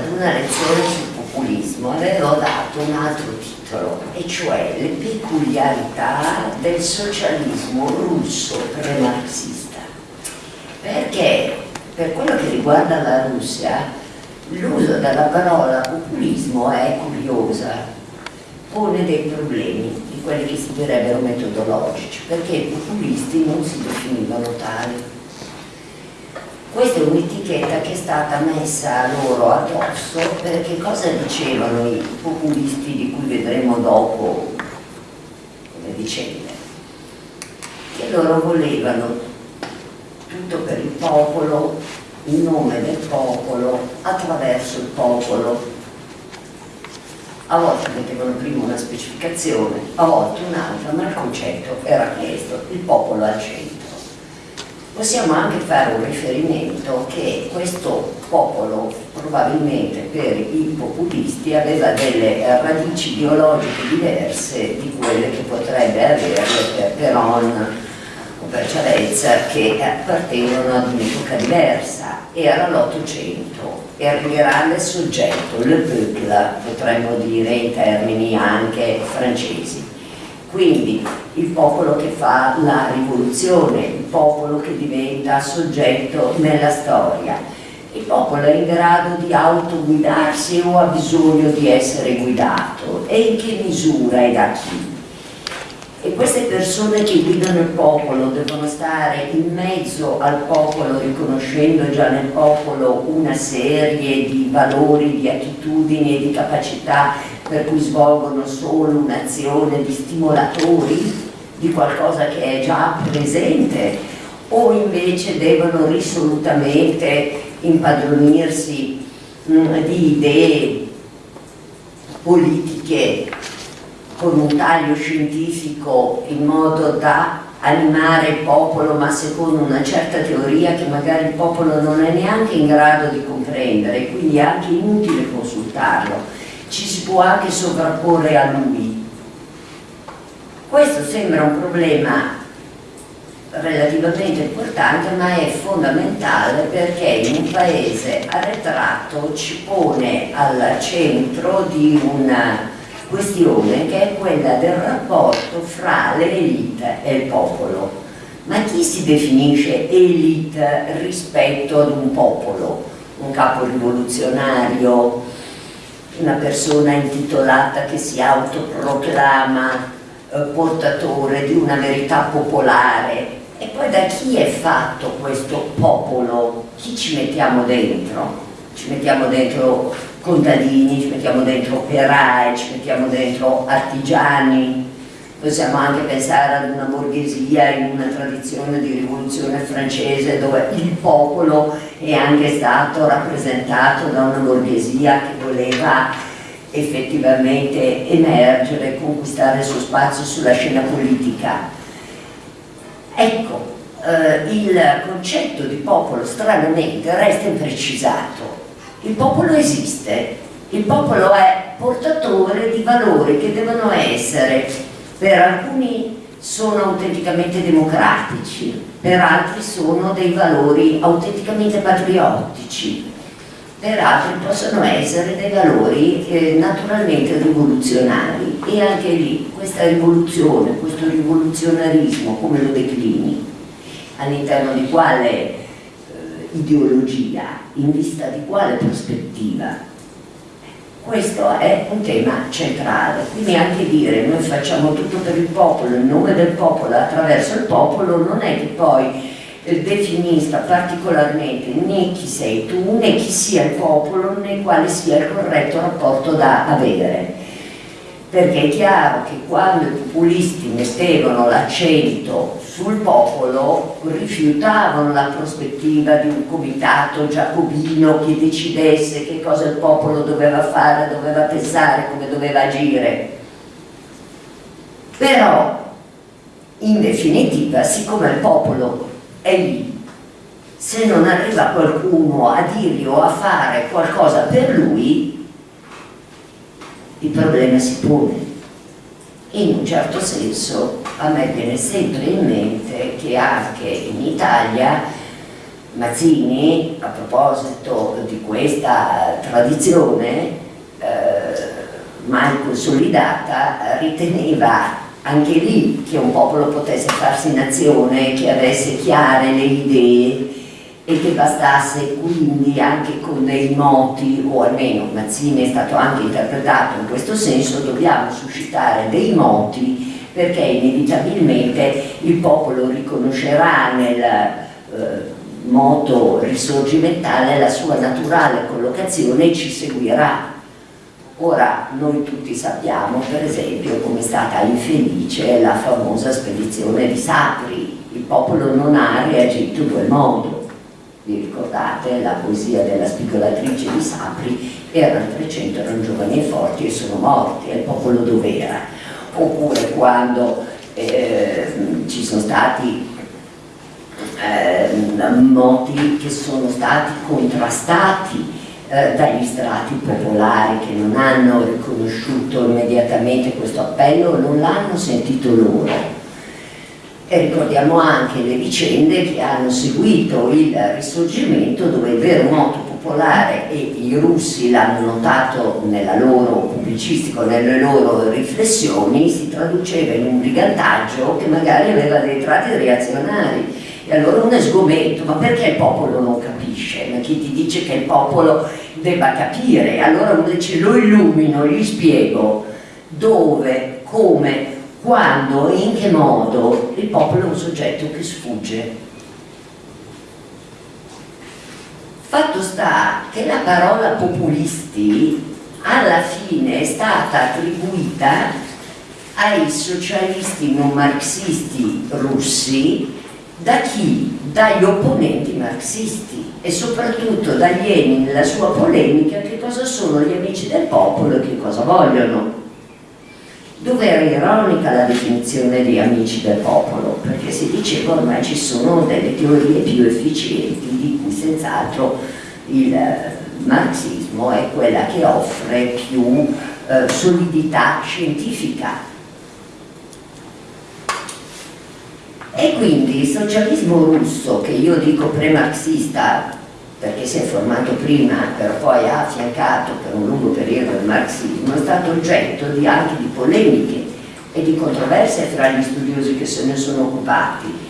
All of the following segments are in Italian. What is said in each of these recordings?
ad una lezione sul populismo avevo dato un altro titolo, e cioè le peculiarità del socialismo russo pre-marxista. Perché per quello che riguarda la Russia, l'uso della parola populismo è curiosa, pone dei problemi di quelli che si direbbero metodologici, perché i populisti non si definivano tali questa è un'etichetta che è stata messa loro addosso perché cosa dicevano i populisti di cui vedremo dopo come vicende? Che loro volevano tutto per il popolo, in nome del popolo, attraverso il popolo. A volte mettevano prima una specificazione, a volte un'altra, ma il concetto era questo, il popolo al centro possiamo anche fare un riferimento che questo popolo probabilmente per i populisti aveva delle radici ideologiche diverse di quelle che potrebbe avere per Peron o per Ciavezza che appartengono ad un'epoca diversa. Era l'Ottocento era il grande soggetto, le peuple potremmo dire in termini anche francesi quindi il popolo che fa la rivoluzione, il popolo che diventa soggetto nella storia. Il popolo è in grado di autoguidarsi o ha bisogno di essere guidato e in che misura e da chi? E queste persone che guidano il popolo devono stare in mezzo al popolo riconoscendo già nel popolo una serie di valori, di attitudini e di capacità per cui svolgono solo un'azione di stimolatori di qualcosa che è già presente o invece devono risolutamente impadronirsi mh, mm, di idee politiche con un taglio scientifico in modo da animare il popolo ma secondo una certa teoria che magari il popolo non è neanche in grado di comprendere quindi è anche inutile consultarlo ci si può anche sovrapporre a lui. Questo sembra un problema relativamente importante ma è fondamentale perché in un paese arretrato ci pone al centro di una questione che è quella del rapporto fra le elite e il popolo. Ma chi si definisce elite rispetto ad un popolo? Un capo rivoluzionario, una persona intitolata che si autoproclama eh, portatore di una verità popolare e poi da chi è fatto questo popolo? Chi ci mettiamo dentro? Ci mettiamo dentro contadini, ci mettiamo dentro operai, ci mettiamo dentro artigiani, possiamo anche pensare ad una borghesia in una tradizione di rivoluzione francese dove il popolo è anche stato rappresentato da una borghesia che voleva effettivamente emergere, conquistare il suo spazio sulla scena politica. Ecco, eh, il concetto di popolo stranamente resta imprecisato. Il popolo esiste, il popolo è portatore di valori che devono essere per alcuni sono autenticamente democratici, per altri sono dei valori autenticamente patriottici, per altri possono essere dei valori eh, naturalmente rivoluzionari. E anche lì questa rivoluzione, questo rivoluzionarismo come lo declini, all'interno di quale eh, ideologia, in vista di quale prospettiva questo è un tema centrale, quindi anche dire noi facciamo tutto per il popolo, in nome del popolo, attraverso il popolo, non è che poi definisca particolarmente né chi sei tu, né chi sia il popolo, né quale sia il corretto rapporto da avere. Perché è chiaro che quando i populisti mettevano l'accento sul popolo rifiutavano la prospettiva di un comitato giacobino che decidesse che cosa il popolo doveva fare, doveva pensare, come doveva agire. Però, in definitiva, siccome il popolo è lì, se non arriva qualcuno a dirgli o a fare qualcosa per lui, il problema si pone in un certo senso a me viene sempre in mente che anche in Italia Mazzini, a proposito di questa tradizione eh, mai consolidata, riteneva anche lì che un popolo potesse farsi nazione, che avesse chiare le idee e che bastasse quindi anche con dei moti, o almeno Mazzini è stato anche interpretato in questo senso, dobbiamo suscitare dei moti perché inevitabilmente il popolo riconoscerà nel eh, moto risorgimentale la sua naturale collocazione e ci seguirà. Ora noi tutti sappiamo per esempio come è stata infelice la famosa spedizione di Sapri, il popolo non ha reagito in quel modo vi ricordate la poesia della spigolatrice di Sapri, erano 300, erano giovani e forti e sono morti, e il popolo dov'era? Oppure quando eh, ci sono stati eh, moti che sono stati contrastati eh, dagli strati popolari che non hanno riconosciuto immediatamente questo appello, non l'hanno sentito loro. E ricordiamo anche le vicende che hanno seguito il risorgimento dove il vero moto popolare e i russi l'hanno notato nella loro pubblicistica, nelle loro riflessioni, si traduceva in un brigantaggio che magari aveva dei tratti reazionari e allora uno è sgomento, ma perché il popolo non capisce? Ma chi ti dice che il popolo debba capire? Allora uno dice lo illumino, gli spiego dove, come, quando e in che modo il popolo è un soggetto che sfugge. Fatto sta che la parola populisti alla fine è stata attribuita ai socialisti non marxisti russi da chi? Dagli opponenti marxisti e soprattutto da Lenin nella sua polemica che cosa sono gli amici del popolo e che cosa vogliono dove era ironica la definizione di amici del popolo, perché si diceva ormai ci sono delle teorie più efficienti di cui senz'altro il eh, marxismo è quella che offre più eh, solidità scientifica. E quindi il socialismo russo, che io dico pre-marxista, perché si è formato prima però poi ha affiancato per un lungo periodo il marxismo, è stato oggetto di, anche di polemiche e di controversie tra gli studiosi che se ne sono occupati,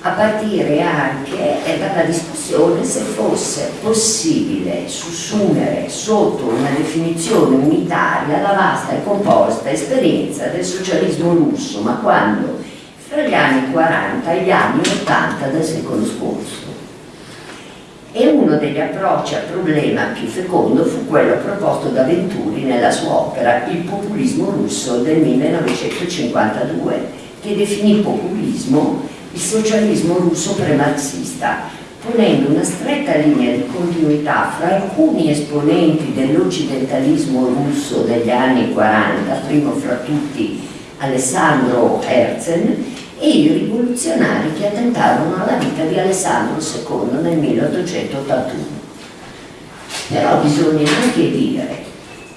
a partire anche dalla discussione se fosse possibile sussumere sotto una definizione unitaria la vasta e composta esperienza del socialismo russo, ma quando? Fra gli anni 40 e gli anni 80 del secolo scorso e uno degli approcci al problema più fecondo fu quello proposto da Venturi nella sua opera Il populismo russo del 1952, che definì populismo il socialismo russo pre-marxista, ponendo una stretta linea di continuità fra alcuni esponenti dell'occidentalismo russo degli anni 40, primo fra tutti Alessandro Herzen, e i rivoluzionari che attentarono vita di Alessandro II nel 1881. Però bisogna anche dire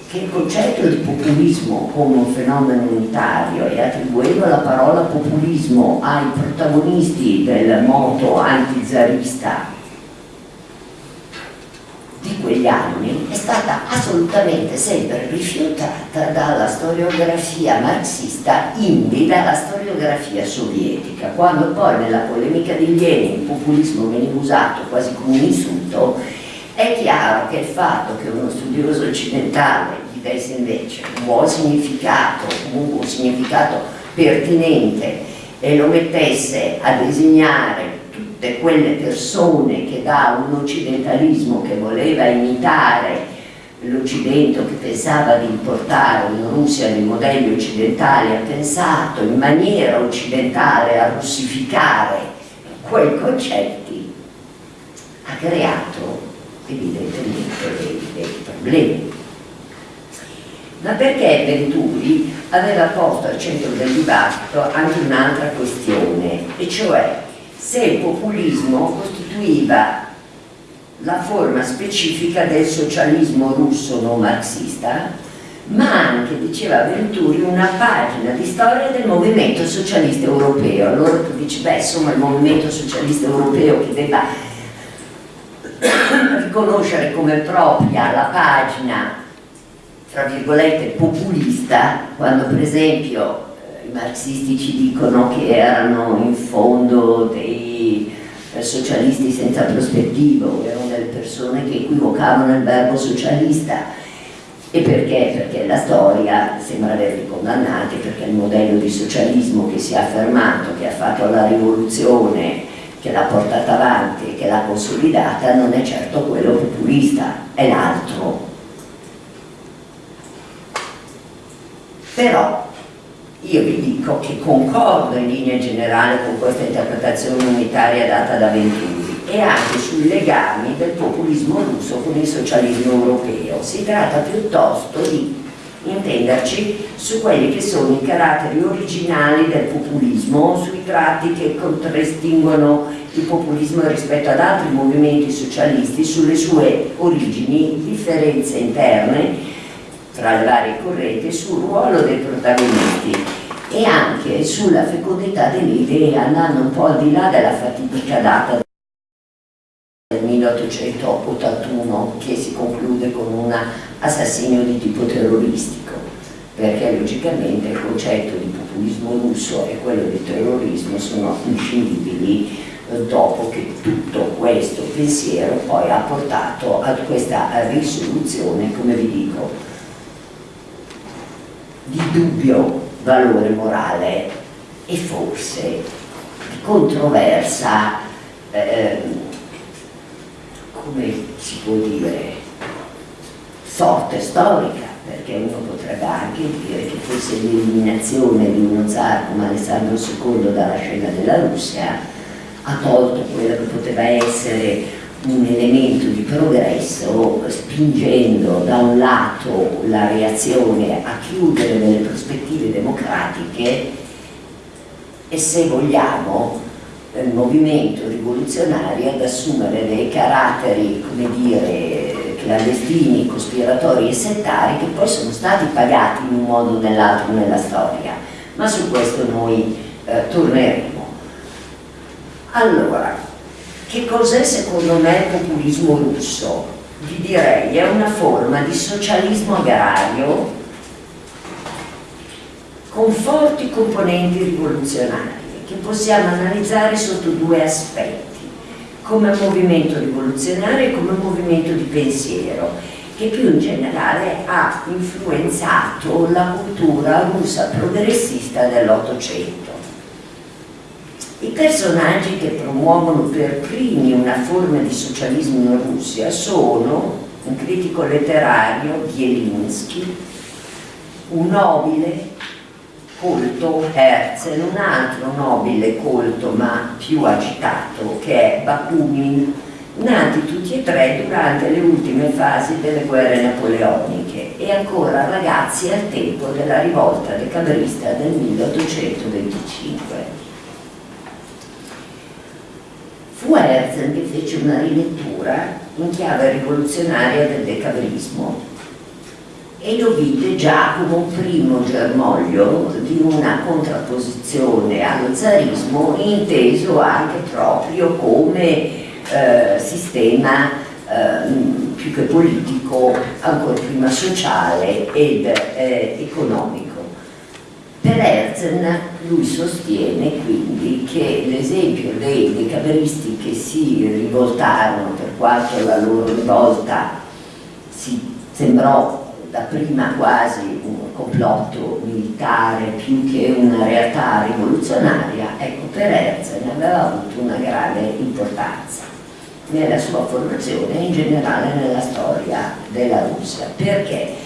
che il concetto di populismo come un fenomeno unitario e attribuendo la parola populismo ai protagonisti del moto antizarista di quegli anni è stata assolutamente sempre rifiutata dalla storiografia marxista indi dalla storiografia sovietica. Quando poi nella polemica di Lenin il populismo veniva usato quasi come un insulto è chiaro che il fatto che uno studioso occidentale gli desse invece un buon significato comunque un significato pertinente e lo mettesse a disegnare tutte quelle persone che da un occidentalismo che voleva imitare l'Occidente che pensava di importare in Russia dei modelli occidentali ha pensato in maniera occidentale a russificare quei concetti ha creato evidentemente dei, dei problemi. Ma perché Venturi aveva posto al centro del dibattito anche un'altra questione e cioè se il populismo costituiva la forma specifica del socialismo russo non marxista, ma anche, diceva Venturi, una pagina di storia del movimento socialista europeo. Allora tu dici, beh, insomma, il movimento socialista europeo che debba riconoscere come propria la pagina tra virgolette populista quando per esempio marxisti ci dicono che erano in fondo dei eh, socialisti senza prospettivo erano delle persone che equivocavano il verbo socialista e perché? Perché la storia sembra averli condannati, perché il modello di socialismo che si è affermato, che ha fatto la rivoluzione, che l'ha portata avanti che l'ha consolidata, non è certo quello populista, è l'altro. Però io vi dico che concordo in linea generale con questa interpretazione unitaria data da Venturi e anche sui legami del populismo russo con il socialismo europeo. Si tratta piuttosto di intenderci su quelli che sono i caratteri originali del populismo, sui tratti che contraddistinguono il populismo rispetto ad altri movimenti socialisti, sulle sue origini, differenze interne tra le varie correnti, sul ruolo dei protagonisti e anche sulla fecondità delle idee andando un po' al di là della fatidica data 1881 che si conclude con un assassinio di tipo terroristico. Perché logicamente il concetto di populismo russo e quello di terrorismo sono inscindibili eh, dopo che tutto questo pensiero poi ha portato a questa risoluzione, come vi dico, di dubbio valore morale e forse di controversa eh, come si può dire, sorte storica, perché uno potrebbe anche dire che forse l'eliminazione di uno zar come Alessandro II dalla scena della Russia ha tolto quello che poteva essere un elemento di progresso spingendo da un lato la reazione a chiudere delle prospettive democratiche e se vogliamo il movimento rivoluzionario ad assumere dei caratteri, come dire, clandestini, cospiratori e settari che poi sono stati pagati in un modo o nell'altro nella storia. Ma su questo noi eh, torneremo. Allora, che cos'è secondo me il populismo russo? Vi direi è una forma di socialismo agrario con forti componenti rivoluzionari che possiamo analizzare sotto due aspetti, come movimento rivoluzionario e come movimento di pensiero, che più in generale ha influenzato la cultura russa progressista dell'Ottocento. I personaggi che promuovono per primi una forma di socialismo in Russia sono un critico letterario, Bielinski, un nobile, colto Herzl, un altro nobile colto ma più agitato che è Bakunin, nati tutti e tre durante le ultime fasi delle guerre napoleoniche e ancora ragazzi al tempo della rivolta decabrista del 1825. Fu Herzl che fece una rilettura in chiave rivoluzionaria del decabrismo e lo vide già come un primo germoglio di una contrapposizione allo zarismo inteso anche proprio come eh, sistema eh, più che politico, ancora prima sociale ed eh, economico. Per Herzl lui sostiene quindi che l'esempio dei decaberisti che si rivoltarono per quanto la loro rivolta si sembrò dapprima quasi un complotto militare più che una realtà rivoluzionaria, ecco per Herzl aveva avuto una grande importanza nella sua formazione e in generale nella storia della Russia. Perché?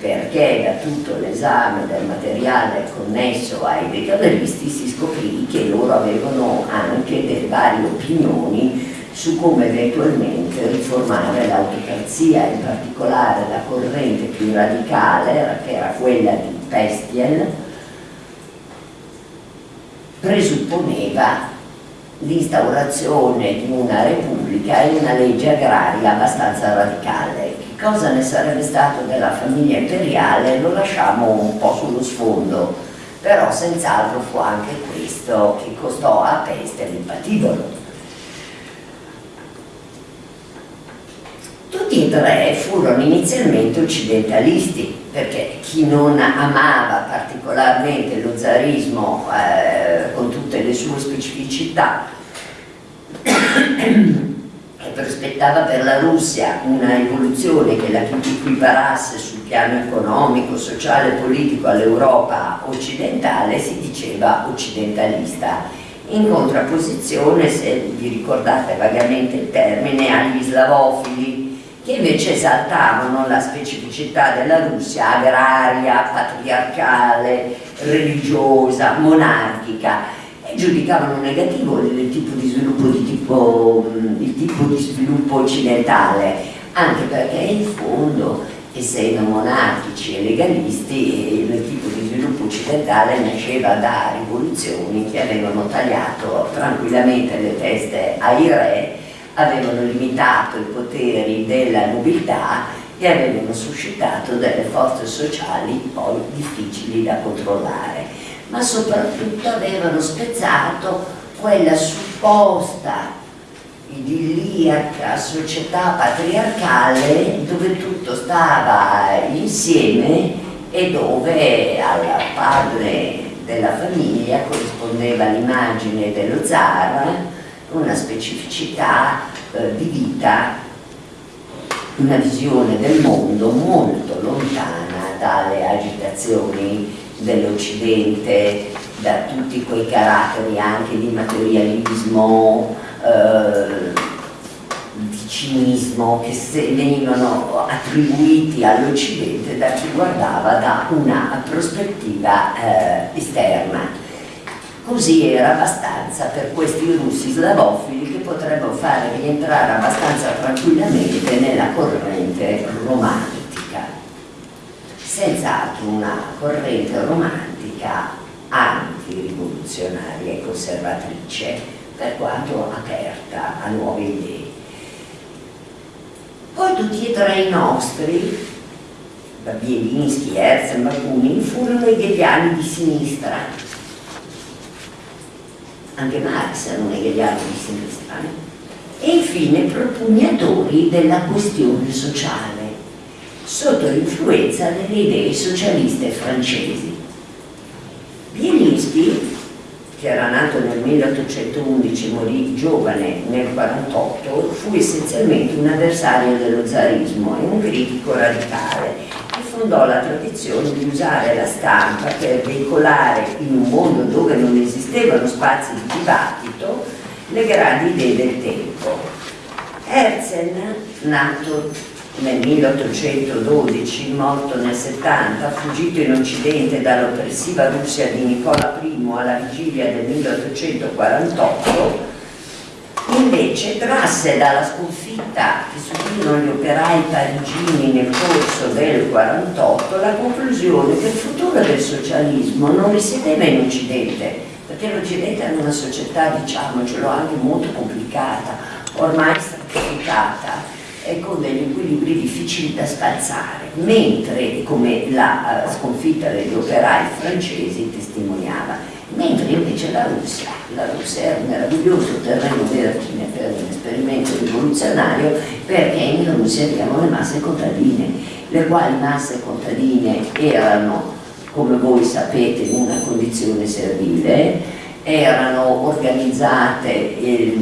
Perché da tutto l'esame del materiale connesso ai decaderisti si scoprì che loro avevano anche delle varie opinioni su come eventualmente riformare l'autocrazia, in particolare la corrente più radicale, che era quella di Pestiel, presupponeva l'instaurazione di una repubblica e una legge agraria abbastanza radicale. Cosa ne sarebbe stato della famiglia imperiale lo lasciamo un po' sullo sfondo, però senz'altro fu anche questo che costò a Peste il patibolo Tutti e tre furono inizialmente occidentalisti, perché chi non amava particolarmente lo zarismo eh, con tutte le sue specificità prospettava per la Russia una evoluzione che la equiparasse sul piano economico, sociale e politico all'Europa occidentale, si diceva occidentalista. In contrapposizione, se vi ricordate vagamente il termine, agli slavofili che invece esaltavano la specificità della Russia agraria, patriarcale, religiosa, monarchica e giudicavano negativo il tipo di sviluppo, di tipo, il tipo di sviluppo occidentale, anche perché in fondo, essendo monarchici e legalisti, il tipo di sviluppo occidentale nasceva da rivoluzioni che avevano tagliato tranquillamente le teste ai re avevano limitato i poteri della nobiltà e avevano suscitato delle forze sociali poi difficili da controllare, ma soprattutto avevano spezzato quella supposta idilliaca società patriarcale dove tutto stava insieme e dove al padre della famiglia corrispondeva l'immagine dello zar una specificità eh, di vita, una visione del mondo molto lontana dalle agitazioni dell'Occidente, da tutti quei caratteri anche di materialismo, eh, di cinismo che venivano attribuiti all'Occidente da chi guardava da una prospettiva eh, esterna Così era abbastanza per questi russi slavofili che potrebbero fare rientrare abbastanza tranquillamente nella corrente romantica. Senz'altro una corrente romantica anti-rivoluzionaria e conservatrice, per quanto aperta a nuove idee. Poi tutti e tre i nostri, Bielinski, Herzl, Bakunin, furono i hegeliani di sinistra, anche Marx era un hegeliano di sinistra, eh? e infine propugnatori della questione sociale, sotto l'influenza delle idee socialiste francesi. Bielinski, che era nato nel 1811 e morì giovane nel 1948, fu essenzialmente un avversario dello zarismo e un critico radicale fondò la tradizione di usare la stampa per veicolare in un mondo dove non esistevano spazi di dibattito le grandi idee del tempo. Herzl, nato nel 1812, morto nel 70, fuggito in Occidente dall'oppressiva Russia di Nicola I alla vigilia del 1848, invece trasse dalla sconfitta che subirono gli operai parigini nel corso del 48 la conclusione che il futuro del socialismo non risiedeva in Occidente, perché l'Occidente era una società, diciamocelo, anche molto complicata, ormai stratificata e con degli equilibri difficili da spalzare, mentre, come la uh, sconfitta degli operai francesi testimoniava, mentre invece la Russia, la Russia era un meraviglioso terreno vergine per un esperimento rivoluzionario perché in Russia abbiamo le masse contadine, le quali masse contadine erano, come voi sapete, in una condizione servile, erano organizzate eh,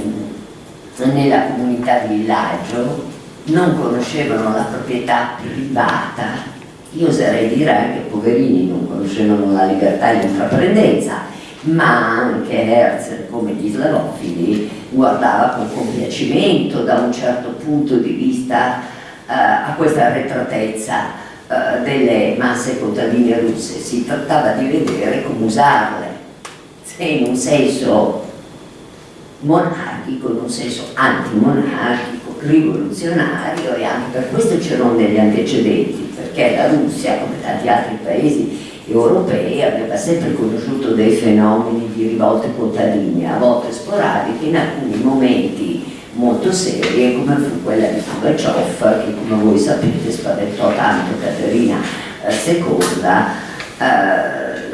nella comunità di villaggio, non conoscevano la proprietà privata, io oserei dire anche poverini non conoscevano la libertà di intraprendenza ma anche Herzl, come gli slavofili, guardava con compiacimento da un certo punto di vista eh, a questa arretratezza eh, delle masse contadine russe. Si trattava di vedere come usarle, se in un senso monarchico, in un senso antimonarchico, rivoluzionario e anche per questo c'erano degli antecedenti, perché la Russia, come tanti altri paesi europei aveva sempre conosciuto dei fenomeni di rivolte contadine, a volte sporadiche, in alcuni momenti molto serie, come fu quella di Pugaciov, che come voi sapete spaventò tanto Caterina II, eh,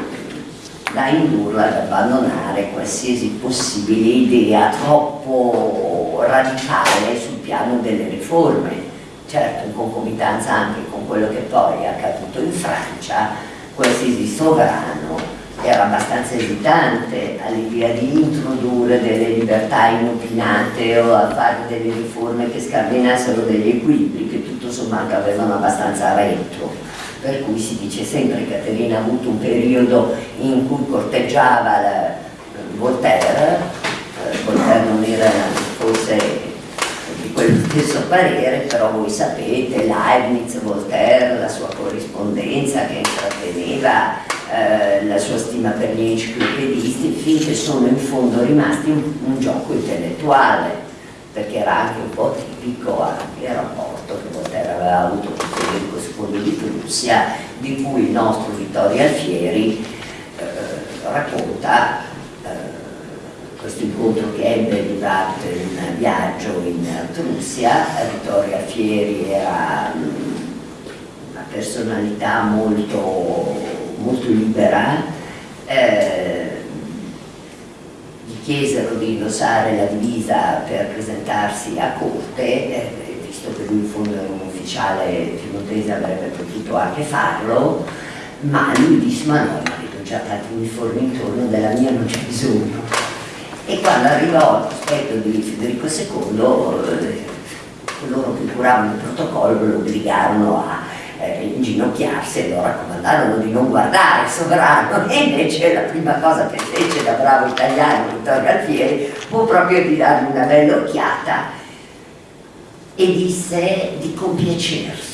da indurla ad abbandonare qualsiasi possibile idea troppo radicale sul piano delle riforme. Certo in concomitanza anche con quello che poi è accaduto in Francia, qualsiasi sovrano era abbastanza esitante all'idea di introdurre delle libertà inopinate o a fare delle riforme che scardinassero degli equilibri che tutto sommato avevano abbastanza retro. Per cui si dice sempre che Caterina ha avuto un periodo in cui corteggiava la, Voltaire, eh, Voltaire non era forse di quel stesso parere, però voi sapete, Leibniz, Voltaire, la sua corrispondenza che intratteneva, eh, la sua stima per gli enciclopedisti, finché sono in fondo rimasti un, un gioco intellettuale, perché era anche un po' tipico anche il rapporto che Voltaire aveva avuto con Federico II di Prussia, di cui il nostro Vittorio Alfieri eh, racconta questo incontro che ebbe durante un viaggio in Prussia, Vittorio Alfieri era mm, una personalità molto, molto libera, eh, gli chiesero di indossare la divisa per presentarsi a corte, eh, visto che lui in fondo era un ufficiale piemontese avrebbe potuto anche farlo, ma lui disse ma no, ma ho già tanti uniformi intorno, della mia non c'è bisogno e quando arrivò al cospetto di Federico II eh, coloro che curavano il protocollo lo obbligarono a eh, inginocchiarsi e lo raccomandarono di non guardare il sovrano. E invece la prima cosa che fece da bravo italiano Vittorio Alfieri fu proprio di dargli una bella occhiata e disse di compiacersi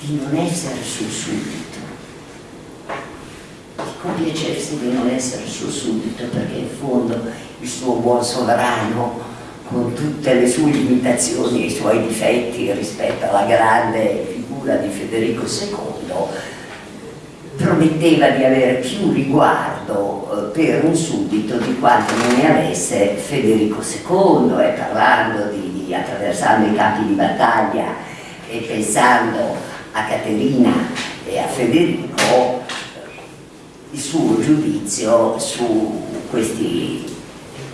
di non essere sul subito compiacersi di non essere suo suddito perché in fondo il suo buon sovrano con tutte le sue limitazioni e i suoi difetti rispetto alla grande figura di Federico II prometteva di avere più riguardo eh, per un suddito di quanto non ne avesse Federico II e parlando di, di attraversando i campi di battaglia e pensando a Caterina e a Federico il suo giudizio su questi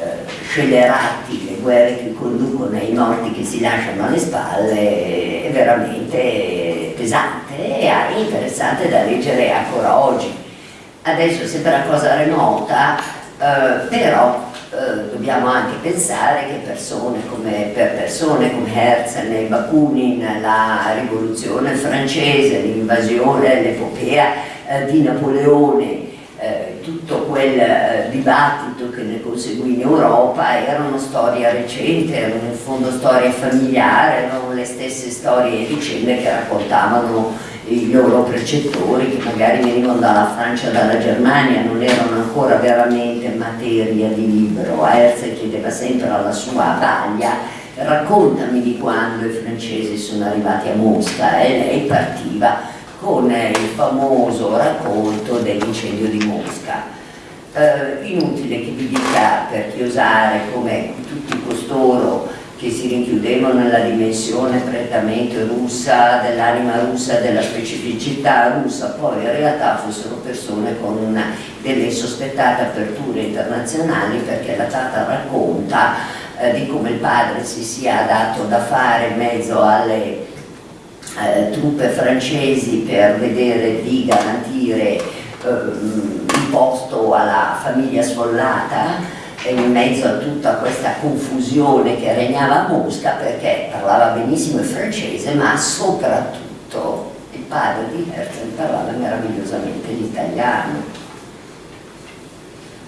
eh, scelerati, le guerre che conducono ai morti che si lasciano alle spalle, è veramente pesante e interessante da leggere ancora oggi. Adesso sembra una cosa remota, eh, però eh, dobbiamo anche pensare che persone come, per persone come Herzl e Bakunin, la rivoluzione francese, l'invasione, l'epopea eh, di Napoleone, quel eh, dibattito che ne conseguì in Europa era una storia recente, erano in fondo storie familiari, erano le stesse storie e vicende che raccontavano i loro precettori che magari venivano dalla Francia, dalla Germania, non erano ancora veramente materia di libro. Herzl chiedeva sempre alla sua vaglia raccontami di quando i francesi sono arrivati a Mosca e lei partiva con il famoso racconto dell'incendio di Mosca. Eh, inutile che vi dica per chiosare come tutti costoro che si rinchiudevano nella dimensione prettamente russa, dell'anima russa, della specificità russa, poi in realtà fossero persone con una, delle insospettate aperture internazionali perché la Tata racconta eh, di come il padre si sia dato da fare in mezzo alle eh, truppe francesi per vedere di garantire eh, posto alla famiglia sfollata in mezzo a tutta questa confusione che regnava a Mosca perché parlava benissimo il francese ma soprattutto il padre di Herzl parlava meravigliosamente l'italiano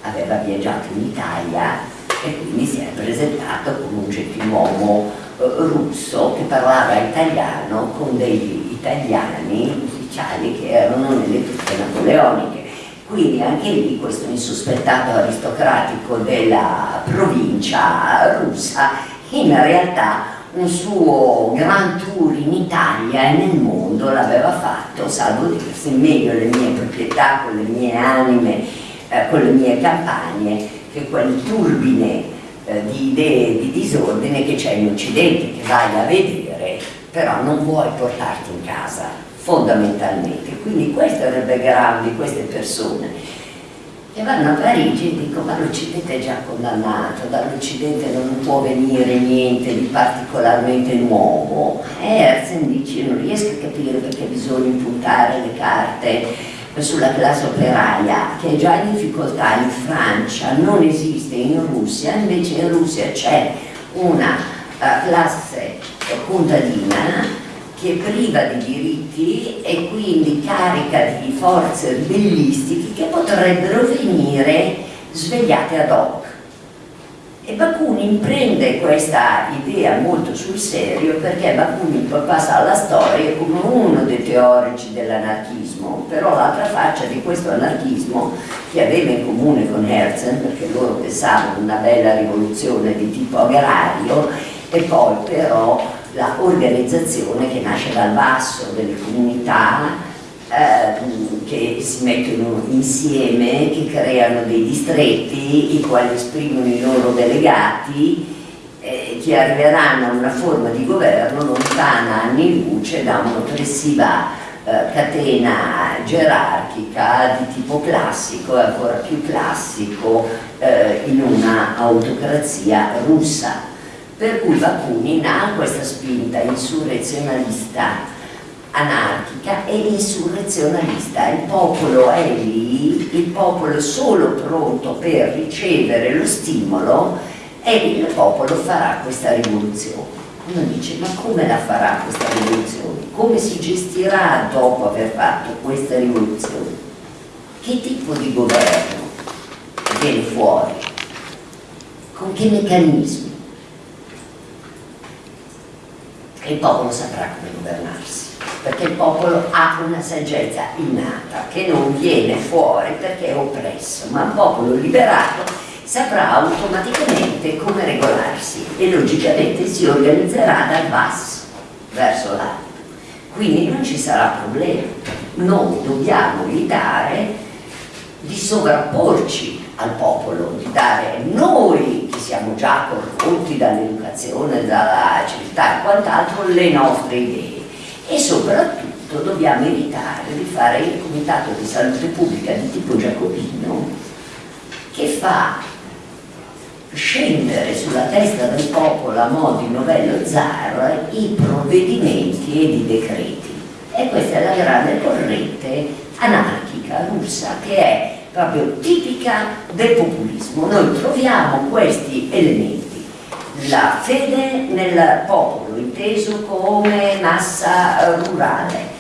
aveva viaggiato in Italia e quindi si è presentato come un gentiluomo russo che parlava italiano con degli italiani ufficiali che erano nelle truppe napoleoniche. Quindi anche lì questo insospettato aristocratico della provincia russa in realtà un suo gran tour in Italia e nel mondo l'aveva fatto, salvo dirsi meglio le mie proprietà, con le mie anime, eh, con le mie campagne, che quel turbine eh, di idee di disordine che c'è in Occidente, che vai a vedere, però non vuoi portarti in casa, fondamentalmente. Quindi questo era il background di queste persone. e vanno a Parigi e dicono ma l'Occidente è già condannato, dall'Occidente non può venire niente di particolarmente nuovo. E Herzen dice non riesco a capire perché bisogna impuntare le carte sulla classe operaia che è già in difficoltà in Francia, non esiste in Russia, invece in Russia c'è una uh, classe contadina che è priva di diritti e quindi carica di forze ribellistiche che potrebbero venire svegliate ad hoc. E Bakunin prende questa idea molto sul serio perché Bakunin poi passa alla storia come uno dei teorici dell'anarchismo, però l'altra faccia di questo anarchismo che aveva in comune con Herzen, perché loro pensavano una bella rivoluzione di tipo agrario, e poi però la organizzazione che nasce dal basso delle comunità eh, che si mettono insieme, che creano dei distretti, i quali esprimono i loro delegati, eh, che arriveranno a una forma di governo lontana anni luce da un'oppressiva eh, catena gerarchica di tipo classico e ancora più classico eh, in una autocrazia russa per cui Bakunin ha questa spinta insurrezionalista anarchica e insurrezionalista il popolo è lì il popolo è solo pronto per ricevere lo stimolo e il popolo farà questa rivoluzione uno dice ma come la farà questa rivoluzione? come si gestirà dopo aver fatto questa rivoluzione? che tipo di governo viene fuori? con che meccanismi? e il popolo saprà come governarsi perché il popolo ha una saggezza innata che non viene fuori perché è oppresso ma il popolo liberato saprà automaticamente come regolarsi e logicamente si organizzerà dal basso verso l'alto. Quindi non ci sarà problema. Noi dobbiamo evitare di sovrapporci al popolo, di dare noi che siamo già corrotti dall'educazione, dalla civiltà e quant'altro le nostre idee. E soprattutto dobbiamo evitare di fare il comitato di salute pubblica di tipo giacobino che fa scendere sulla testa del popolo a mo' di novello zar i provvedimenti e i decreti. E questa è la grande corrente anarchica russa che è proprio tipica del populismo. Noi troviamo questi elementi, la fede nel popolo, inteso come massa rurale,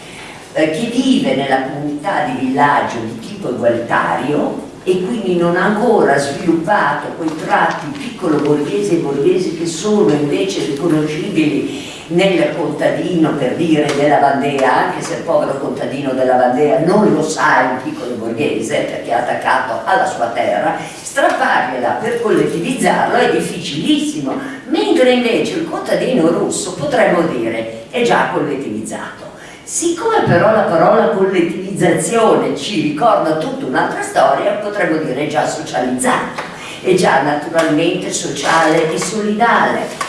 eh, che vive nella comunità di villaggio di tipo egualitario e quindi non ha ancora sviluppato quei tratti piccolo borghesi e borghesi che sono invece riconoscibili nel contadino per dire della Vandea, anche se il povero contadino della Vandea non lo sa un piccolo borghese perché è attaccato alla sua terra, strappargliela per collettivizzarlo è difficilissimo, mentre invece il contadino russo potremmo dire è già collettivizzato. Siccome però la parola collettivizzazione ci ricorda tutta un'altra storia, potremmo dire è già socializzato, è già naturalmente sociale e solidale.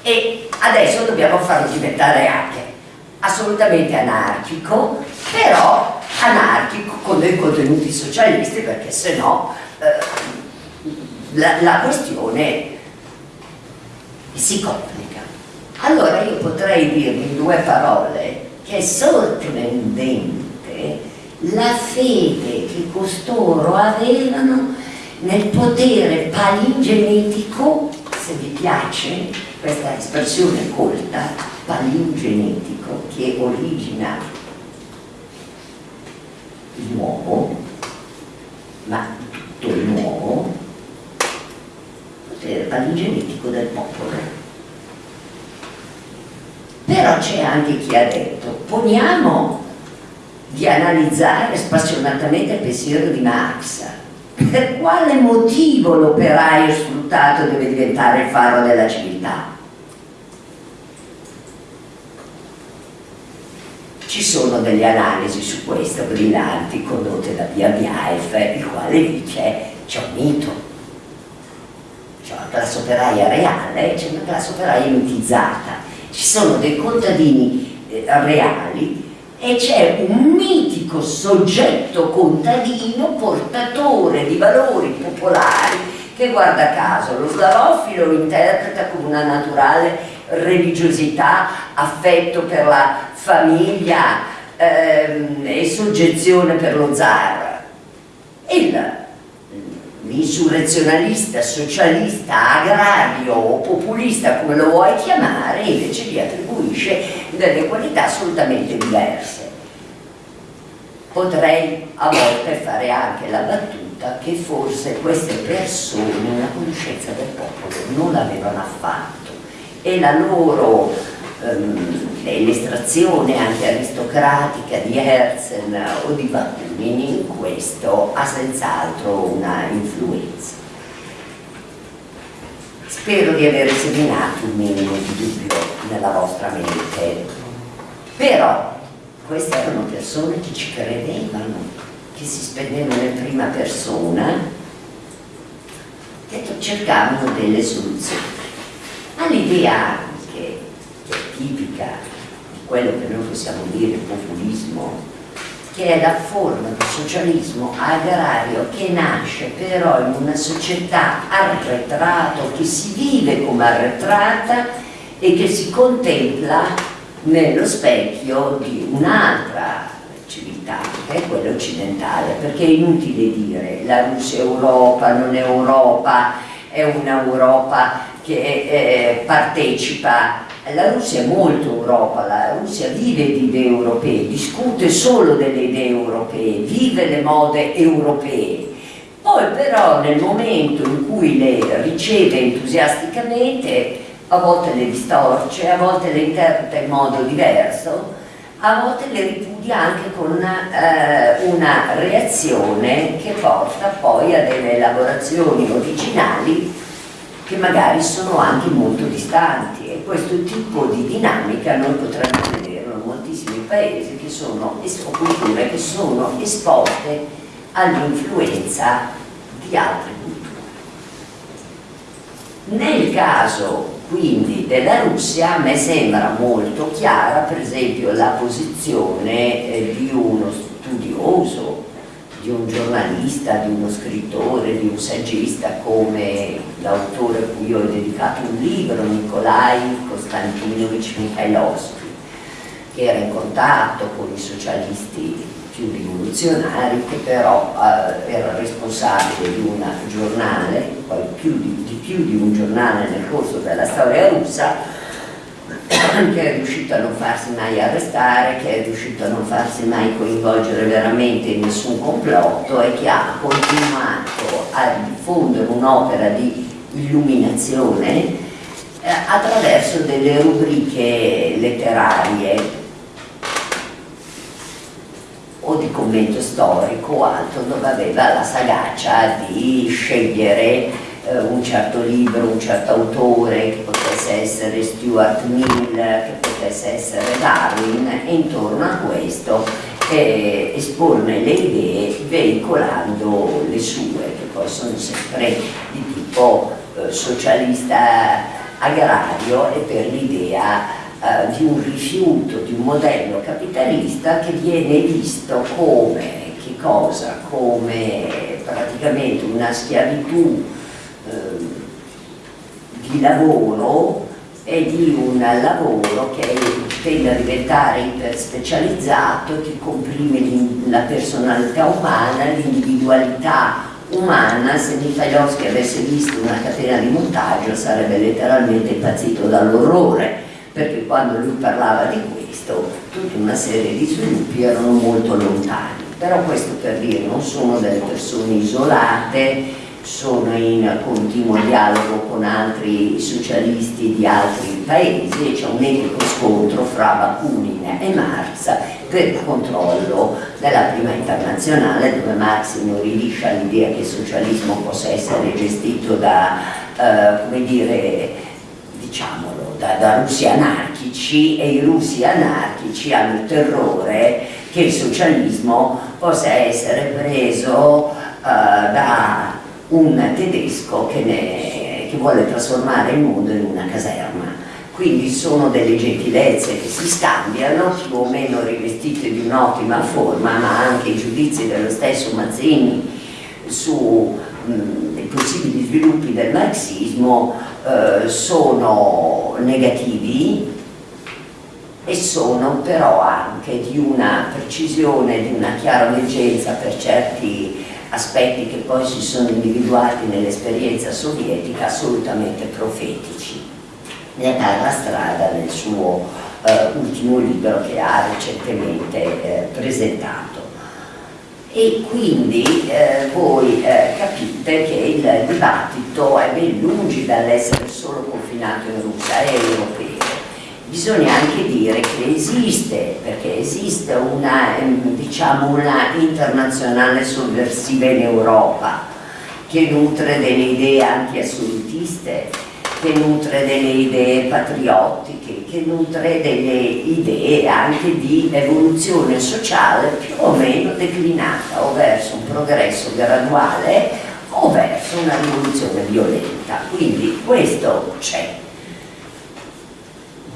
E adesso dobbiamo farlo diventare anche assolutamente anarchico, però anarchico con dei contenuti socialisti perché se no eh, la, la questione si complica. Allora io potrei dirvi in due parole che è sorprendente la fede che costoro avevano nel potere palingenetico, se vi piace, questa espressione colta, palingenetico, che origina il nuovo, ma tutto il nuovo, potere palingenetico del popolo. Però c'è anche chi ha detto, poniamo di analizzare spassionatamente il pensiero di Marx, per quale motivo l'operaio sfruttato deve diventare il faro della civiltà? Ci sono delle analisi su questo brillanti condotte da Pia Biaef, il quale dice c'è un mito, c'è una classe operaia reale e c'è una classe operaia mitizzata. Ci sono dei contadini eh, reali e c'è un mitico soggetto contadino, portatore di valori popolari che guarda caso lo slavofilo lo interpreta come una naturale religiosità, affetto per la famiglia ehm, e soggezione per lo zar. L'insurrezionalista, socialista, agrario o populista, come lo vuoi chiamare, invece gli attribuisce delle qualità assolutamente diverse. Potrei a volte fare anche la battuta che forse queste persone una conoscenza del popolo non l'avevano affatto e la loro ehm, l'estrazione anche aristocratica di Herzl o di Bakunin in questo ha senz'altro una influenza. Spero di aver seminato un minimo di dubbio nella vostra mente, però queste erano persone che ci credevano che si spendevano in prima persona che cercavano delle soluzioni. All'idea tipica di quello che noi possiamo dire populismo, che è la forma di socialismo agrario che nasce però in una società arretrata, che si vive come arretrata e che si contempla nello specchio di un'altra civiltà, che è quella occidentale, perché è inutile dire la Russia è Europa, non è Europa, è un'Europa che eh, partecipa la Russia è molto Europa, la Russia vive di idee europee, discute solo delle idee europee, vive le mode europee. Poi però nel momento in cui le riceve entusiasticamente, a volte le distorce, a volte le interpreta in modo diverso, a volte le ripudia anche con eh, una reazione che porta poi a delle elaborazioni originali che magari sono anche molto distanti questo tipo di dinamica noi potremmo vederlo in moltissimi paesi che sono, o culture che sono esposte all'influenza di altre culture. Nel caso quindi della Russia a me sembra molto chiara per esempio la posizione eh, di uno studioso, di un giornalista, di uno scrittore, di un saggista come l'autore a cui ho dedicato un libro, Nikolai Konstantinovich Mikhailovsky, che era in contatto con i socialisti più rivoluzionari che però eh, era responsabile di un giornale, più di, di, più di un giornale nel corso della storia russa che è riuscito a non farsi mai arrestare, che è riuscito a non farsi mai coinvolgere veramente in nessun complotto e che ha continuato a diffondere un'opera di illuminazione eh, attraverso delle rubriche letterarie o di commento storico o altro dove aveva la sagacia di scegliere eh, un certo libro, un certo autore che potesse essere Stuart Mill, che potesse essere Darwin e intorno a questo eh, esporne le idee veicolando le sue che poi sono sempre di tipo eh, socialista agrario e per l'idea eh, di un rifiuto di un modello capitalista che viene visto come, che cosa? come praticamente una schiavitù di lavoro e di un lavoro che tende a diventare iperspecializzato, che comprime la personalità umana, l'individualità umana, se Mikhailovsky avesse visto una catena di montaggio sarebbe letteralmente impazzito dall'orrore perché quando lui parlava di questo tutta una serie di sviluppi erano molto lontani. Però questo per dire non sono delle persone isolate sono in continuo dialogo con altri socialisti di altri paesi e c'è un etico scontro fra Bakunin e Marx per il controllo della prima internazionale dove Marx inorridisce l'idea che il socialismo possa essere gestito da, eh, come dire, diciamolo, da, da russi anarchici e i russi anarchici hanno il terrore che il socialismo possa essere preso uh, da un tedesco che, ne, che, vuole trasformare il mondo in una caserma. Quindi sono delle gentilezze che si scambiano, più o meno rivestite di un'ottima forma, ma anche i giudizi dello stesso Mazzini sui possibili sviluppi del marxismo eh, sono negativi e sono però anche di una precisione, di una chiara leggenza per certi aspetti che poi si sono individuati nell'esperienza sovietica assolutamente profetici. Ne dà la strada nel suo eh, ultimo libro che ha recentemente eh, presentato. E quindi eh, voi eh, capite che il dibattito è ben lungi dall'essere solo confinato in Russia, è europeo bisogna anche dire che esiste, perché esiste una, ehm, diciamo, una internazionale sovversiva in Europa che nutre delle idee anti-assolutiste, che nutre delle idee patriottiche, che nutre delle idee anche di evoluzione sociale più o meno declinata o verso un progresso graduale o verso una rivoluzione violenta. Quindi questo c'è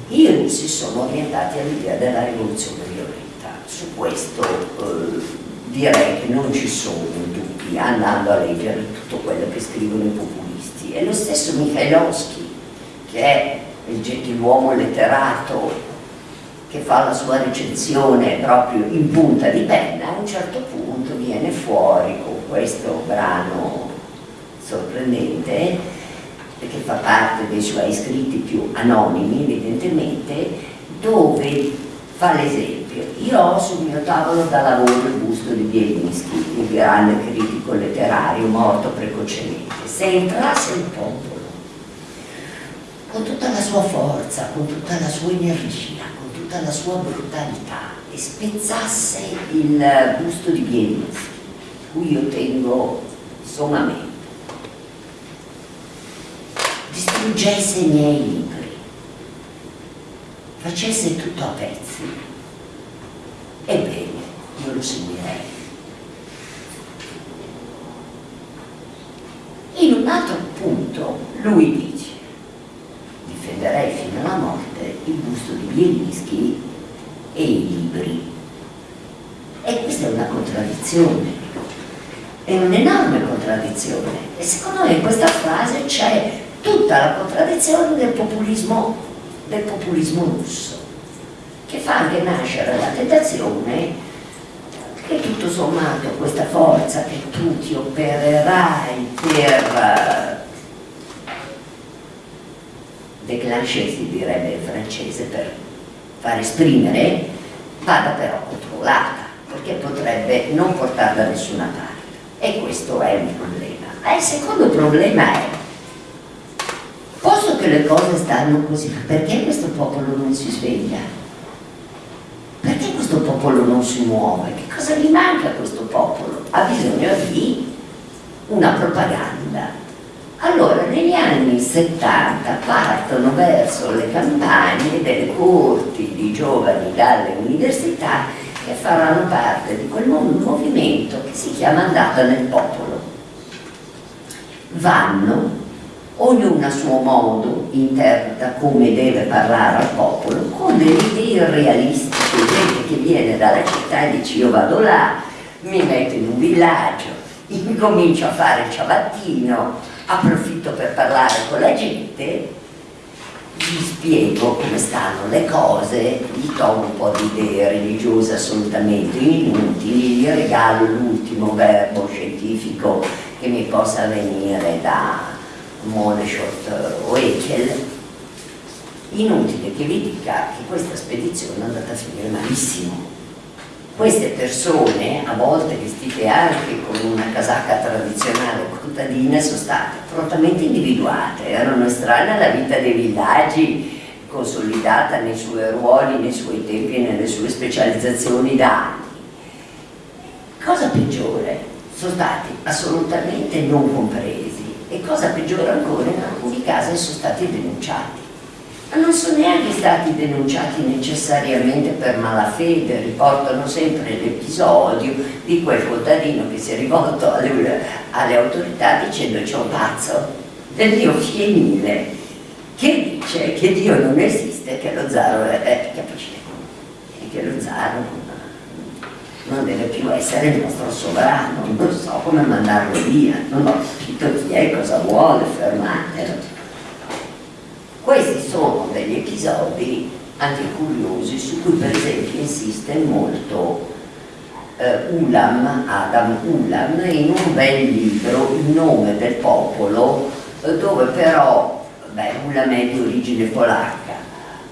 i russi sono orientati all'idea della rivoluzione violenta. Su questo eh, direi che non ci sono dubbi andando a leggere tutto quello che scrivono i populisti. E lo stesso Mikhailovsky, che è il gentiluomo letterato che fa la sua recensione proprio in punta di penna, a un certo punto viene fuori con questo brano sorprendente perché fa parte dei suoi scritti più anonimi evidentemente, dove fa l'esempio. Io ho sul mio tavolo da lavoro il busto di Bielinski, il grande critico letterario morto precocemente. Se entrasse il popolo, con tutta la sua forza, con tutta la sua energia, con tutta la sua brutalità, e spezzasse il busto di Bielinski, cui io tengo sommamente, distruggesse i miei libri, facesse tutto a pezzi, ebbene, io lo seguirei. In un altro punto lui dice, difenderei fino alla morte il busto di Bielinski e i libri. E questa è una contraddizione, è un'enorme contraddizione. E secondo me in questa frase c'è tutta la contraddizione del populismo, del populismo russo, che fa anche nascere la tentazione che tutto sommato questa forza che tu ti opererai per déclencher si direbbe in francese per far esprimere vada però controllata perché potrebbe non portare da nessuna parte. E questo è un problema. E il secondo problema è che le cose stanno così, perché questo popolo non si sveglia? Perché questo popolo non si muove? Che cosa gli manca a questo popolo? Ha bisogno di una propaganda. Allora, negli anni 70 partono verso le campagne delle corti di giovani dalle università che faranno parte di quel movimento che si chiama Andata nel popolo. Vanno ognuno a suo modo interpreta come deve parlare al popolo, con delle idee realistiche, gente che viene dalla città e dice io vado là, mi metto in un villaggio, incomincio a fare il ciabattino, approfitto per parlare con la gente, gli spiego come stanno le cose, gli tolgo un po' di idee religiose assolutamente inutili, gli regalo l'ultimo verbo scientifico che mi possa venire da Moleschott o Echel, inutile che vi dica che questa spedizione è andata a finire malissimo. Queste persone, a volte vestite anche con una casacca tradizionale contadina, sono state prontamente individuate, erano estranee alla vita dei villaggi, consolidata nei suoi ruoli, nei suoi tempi e nelle sue specializzazioni da anni. Cosa peggiore, sono stati assolutamente non compresi e cosa peggiore ancora in alcuni casi sono stati denunciati ma non sono neanche stati denunciati necessariamente per malafede, riportano sempre l'episodio di quel contadino che si è rivolto alle, alle autorità dicendo c'è un pazzo del mio fienile che dice che Dio non esiste, che lo zaro è, eh, capisci? E che lo zaro non deve più essere il nostro sovrano, non so come mandarlo via, non ho capito chi è, cosa vuole, fermatelo. Questi sono degli episodi anche curiosi su cui per esempio insiste molto eh, Ulam, Adam Ulam, in un bel libro, Il nome del popolo, eh, dove però, beh, Ulam è di origine polacca,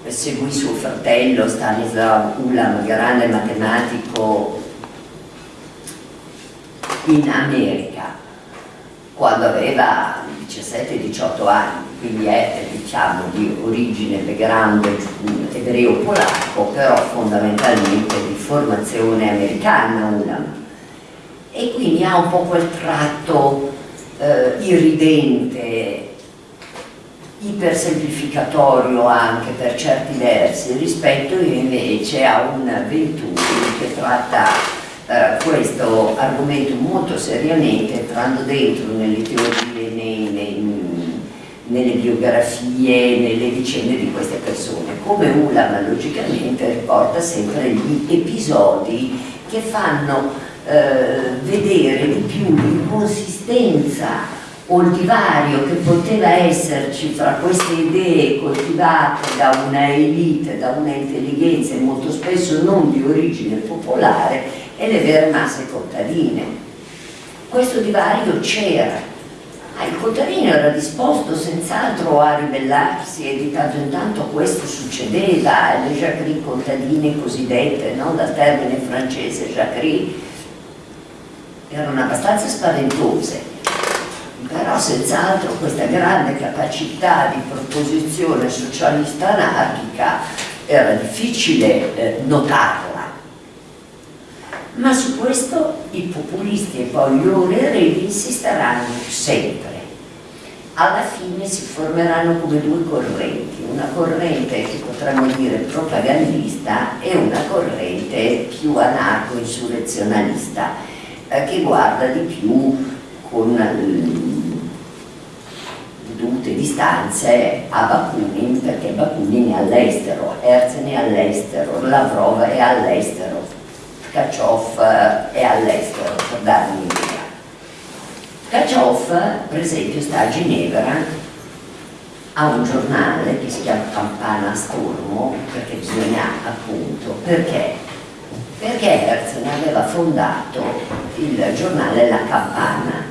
seguì suo fratello Stanislaw Ulam, grande matematico in America, quando aveva 17-18 anni, quindi è diciamo di origine, background ebreo-polacco, però fondamentalmente di formazione americana Ulam. E quindi ha un po' quel tratto eh, irridente, ipersemplificatorio anche per certi versi, rispetto invece a un Venturi che tratta questo argomento molto seriamente, entrando dentro nelle teorie, nei, nei, nelle biografie, nelle vicende di queste persone. Come Ulam logicamente riporta sempre gli episodi che fanno eh, vedere di più l'inconsistenza o il divario che poteva esserci fra queste idee coltivate da una elite, da una intelligenza molto spesso non di origine popolare e le vere masse contadine. Questo divario c'era, Ah, il contadino era disposto senz'altro a ribellarsi e di tanto in tanto questo succedeva, le jacquerie contadine cosiddette, no? dal termine francese jacquerie, erano abbastanza spaventose, però senz'altro questa grande capacità di proposizione socialista anarchica era difficile eh, notarla. Ma su questo i populisti e poi gli eredi insisteranno sempre. Alla fine si formeranno come due correnti, una corrente che potremmo dire propagandista e una corrente più anarco-insurrezionalista eh, che guarda di più con dovute distanze a Bakunin perché Bakunin è all'estero, Herzen è all'estero, Lavrov è all'estero, Kachov è all'estero, per darvi un'idea. Kachov, per esempio, sta a Ginevra, ha un giornale che si chiama Campana Stormo, perché bisogna appunto, perché? Perché Herzen aveva fondato il giornale La Campana,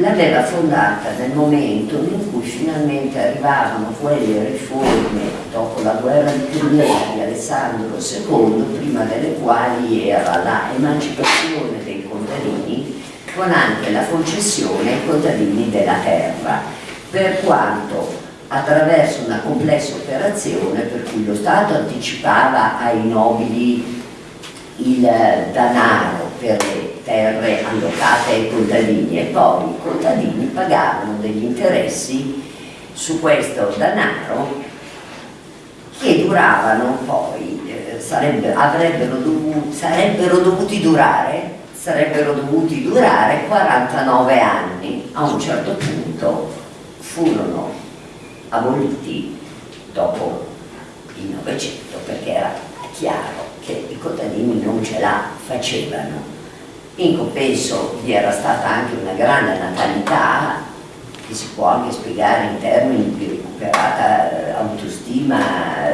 l'aveva fondata nel momento in cui finalmente arrivavano quelle riforme dopo la guerra di Crimea di Alessandro II, prima delle quali era la emancipazione dei contadini con anche la concessione ai contadini della terra, per quanto attraverso una complessa operazione per cui lo Stato anticipava ai nobili il danaro per le terre allocate ai contadini e poi i contadini pagavano degli interessi su questo danaro che duravano poi, eh, sarebbe, dovuti, sarebbero dovuti durare sarebbero dovuti durare 49 anni a un certo punto furono aboliti dopo il Novecento perché era chiaro che i contadini non ce la facevano. In compenso vi era stata anche una grande natalità che si può anche spiegare in termini di recuperata eh, autostima,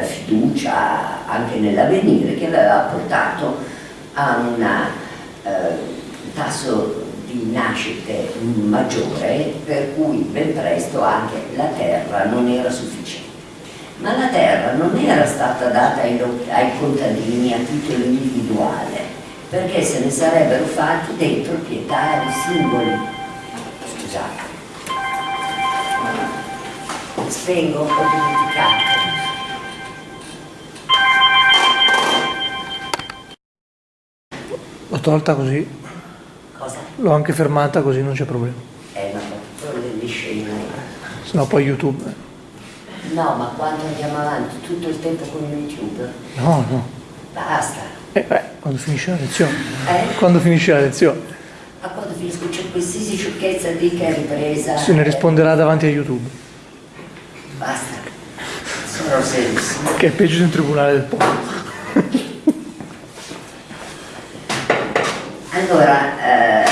fiducia anche nell'avvenire che aveva portato a un eh, tasso di nascite maggiore per cui ben presto anche la terra non era sufficiente. Ma la terra non era stata data ai, ai contadini a titolo individuale, perché se ne sarebbero fatti dei proprietari singoli. Scusate. Spengo, ho dimenticato. L'ho tolta così. Cosa? L'ho anche fermata così non c'è problema. Eh, ma sono delle scene. Se no poi YouTube. No, ma quando andiamo avanti tutto il tempo con YouTube? No, no. Basta. Eh, beh, quando finisce la lezione. Eh? Quando finisce la lezione. Ma quando finisco c'è qualsiasi sciocchezza di che è ripresa. Se ne risponderà davanti a YouTube. Basta. Sono serissimo. Che è peggio di un tribunale del popolo. Allora, eh,